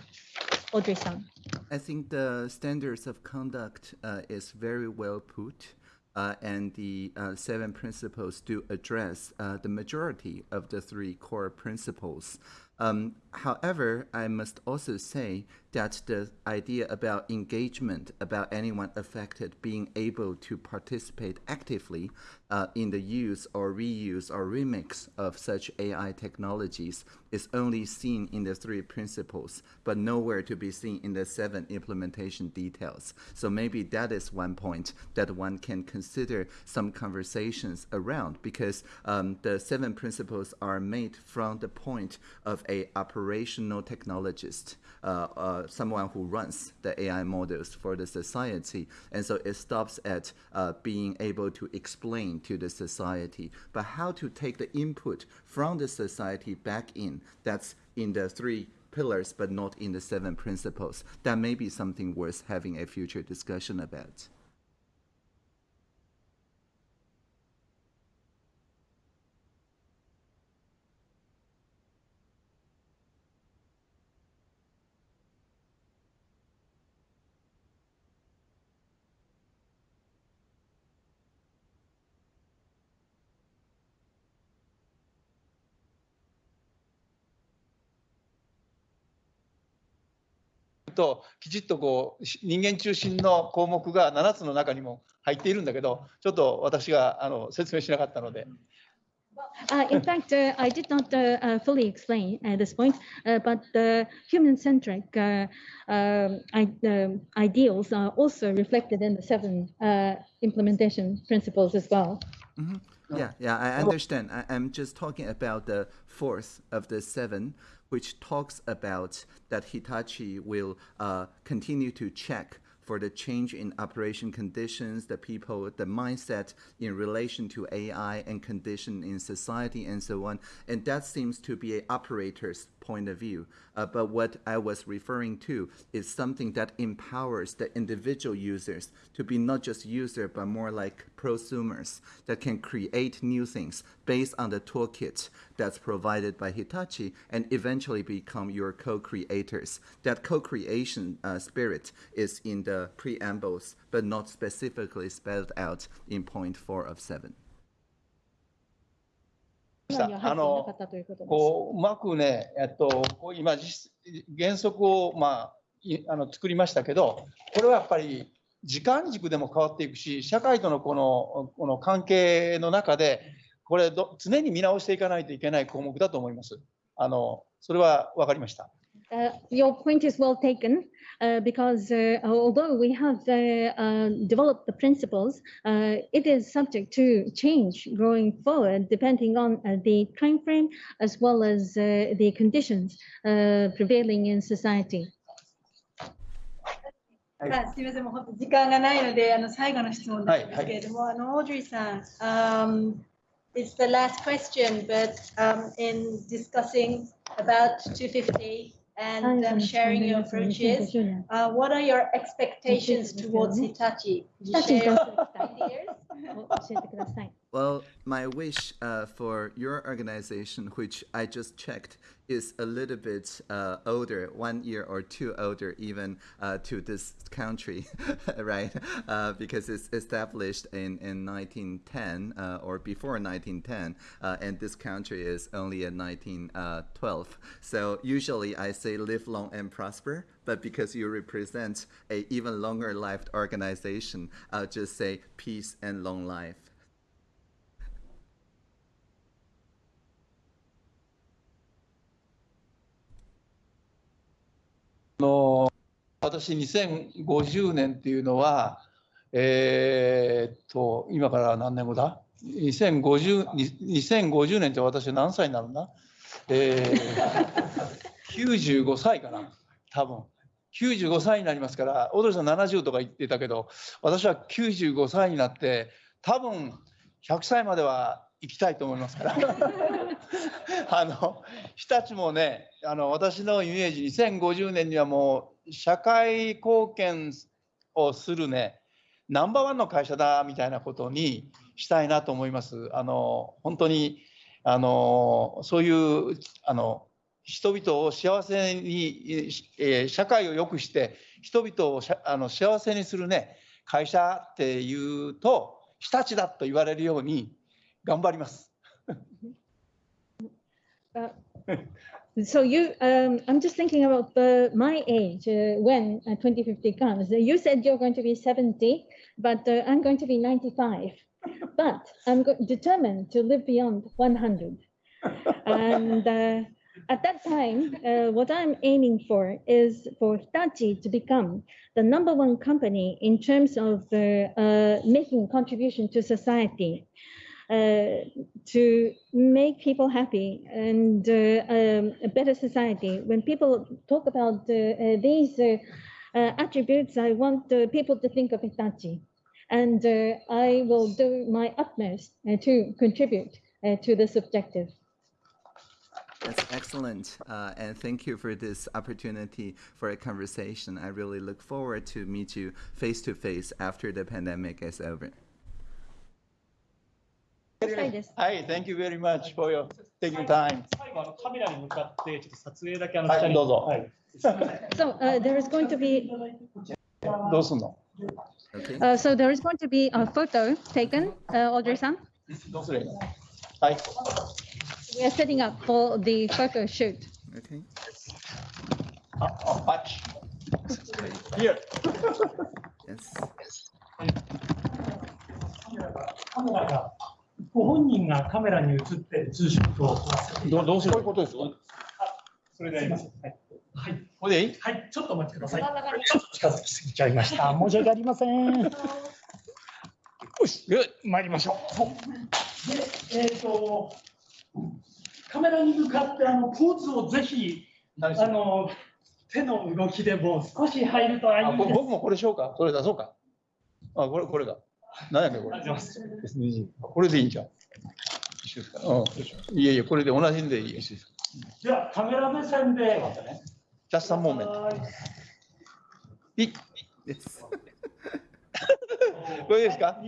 Speaker 2: Audrey-san.
Speaker 4: I think the standards of conduct uh, is very well put. Uh, and the uh, seven principles do address uh, the majority of the three core principles. Um, however, I must also say that the idea about engagement, about anyone affected being able to participate actively uh, in the use or reuse or remix of such AI technologies is only seen in the three principles, but nowhere to be seen in the seven implementation details. So maybe that is one point that one can consider some conversations around because um, the seven principles are made from the point of a operational technologist, uh, uh, someone who runs the AI models for the society. And so it stops at uh, being able to explain to the society, but how to take the input from the society back in, that's in the three pillars, but not in the seven principles. That may be something worth having a future discussion about.
Speaker 1: ときちっとこう人間中心の項目が7つの中にも入っているんだけどちょっと私があの説明しなかったので。
Speaker 2: Uh, in fact, uh, I did not uh, uh fully explain at this point, uh, but the human-centric uh, um, um, ideals are also reflected in the seven implementation principles as well.
Speaker 4: Mm -hmm. Yeah, yeah, I understand. I, am just talking about the fourth of the seven, which talks about that Hitachi will uh, continue to check for the change in operation conditions, the people, the mindset in relation to AI and condition in society and so on. And that seems to be an operator's point of view. Uh, but what I was referring to is something that empowers the individual users to be not just user, but more like prosumers that can create new things based on the toolkit that's provided by Hitachi and eventually become your co-creators. That co-creation uh, spirit is in the preambles, but not specifically spelled out in point four of seven.
Speaker 1: あのこううまくね、えっと、こう今原則を、まあ、あの作りましたけどこれはやっぱり時間軸でも変わっていくし社会とのこのこの関係の中でこれど常に見直していかないといけない項目だと思います。あのそれは分かりました。
Speaker 2: Uh, your point is well taken uh, because uh, although we have uh, developed the principles, uh, it is subject to change going forward depending on uh, the time frame as well as the conditions prevailing in society.
Speaker 3: あすみません、もう本当時間がないので、あの最後の質問なんですけれども、はいはい、あのオードリーさん、um, it's the last question, but um, in discussing about 250 and um, sharing your approaches. Uh, what are your expectations towards Hitachi?
Speaker 4: Well, my wish uh, for your organization, which I just checked, is a little bit uh, older, one year or two older even uh, to this country, right? Uh, because it's established in, in 1910 uh, or before 1910, uh, and this country is only in 1912. So usually I say live long and prosper, but because you represent a even longer lived organization, I'll just say peace and long life.
Speaker 1: 私2050年っていうのは、えーっと、今から何年後だ ?2050 2050年って私何歳になるんだ？えー、95歳かな多分。95歳になりますから、オードリーさん70とか言ってたけど、私は95歳になって、多分100歳までは行きたいと思いますから。あの日立もねあの私のイメージ2050年にはもう社会貢献をするねナンバーワンの会社だみたいなことにしたいなと思います。あの本当にあのそういうあの人々を幸せに、えー社会を良くして人々をあの幸せにするね会社っていうと日立だと言われるように 頑張ります。
Speaker 2: So you, um, I'm just thinking about the, my age uh, when uh, 2050 comes. You said you're going to be 70, but uh, I'm going to be 95. But I'm go- determined to live beyond 100. And uh, at that time, uh, what I'm aiming for is for Hitachi to become the number one company in terms of uh, uh, making contribution to society. Uh, to make people happy and uh, um, a better society. When people talk about uh, these attributes, I want people to think of Hitachi. And I will do my utmost to contribute to this objective.
Speaker 4: That's excellent. Uh, and thank you for this opportunity for a conversation. I really look forward to meet you face to face after the pandemic is over.
Speaker 2: したいです。
Speaker 1: はい、Thank you very much for your taking time.
Speaker 5: 最後あのカメラに向かってちょっと撮影だけあの
Speaker 1: はい
Speaker 5: 二人
Speaker 1: どうぞ
Speaker 5: はい。
Speaker 2: So uh, there is going to be
Speaker 1: どうすんの
Speaker 4: Okay.
Speaker 2: uh, so there is going to be a photo taken, uh, Audrey-san.
Speaker 1: どうすればいいのはい。
Speaker 2: We are setting up for the photo shoot.
Speaker 4: Okay.
Speaker 1: あ、あ、パッチ。Here.
Speaker 4: Yes.
Speaker 6: カメラがご本人がカメラに映ってるツーショットを撮らせていただきます
Speaker 1: どうどうする？ことです
Speaker 6: それでやります。はい、はい、
Speaker 1: これで？いい
Speaker 6: はい、ちょっとお待ちください。ちょっと近づきすぎちゃいました。申し訳ありません。よし.参りましょう。で、えっ、と、カメラに向かってあのポーズをぜひ、あの、手の動きでも少し入るとあいいです。
Speaker 1: 僕もこれしようか？これ出そうか？あ、これ、これだ。何やねこれ。これでいいんじゃん。一緒ですか、うん、いやいや、これで同じんでいい。じ
Speaker 6: ゃあ、カメラ目線で、
Speaker 1: また
Speaker 6: ね。ジ
Speaker 1: ャス
Speaker 4: タ
Speaker 1: ンモーメン
Speaker 6: ト。ピッです。これです
Speaker 4: か。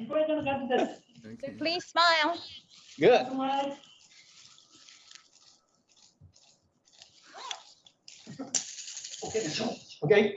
Speaker 2: Please smile.
Speaker 1: Good.
Speaker 6: Okay,
Speaker 1: okay.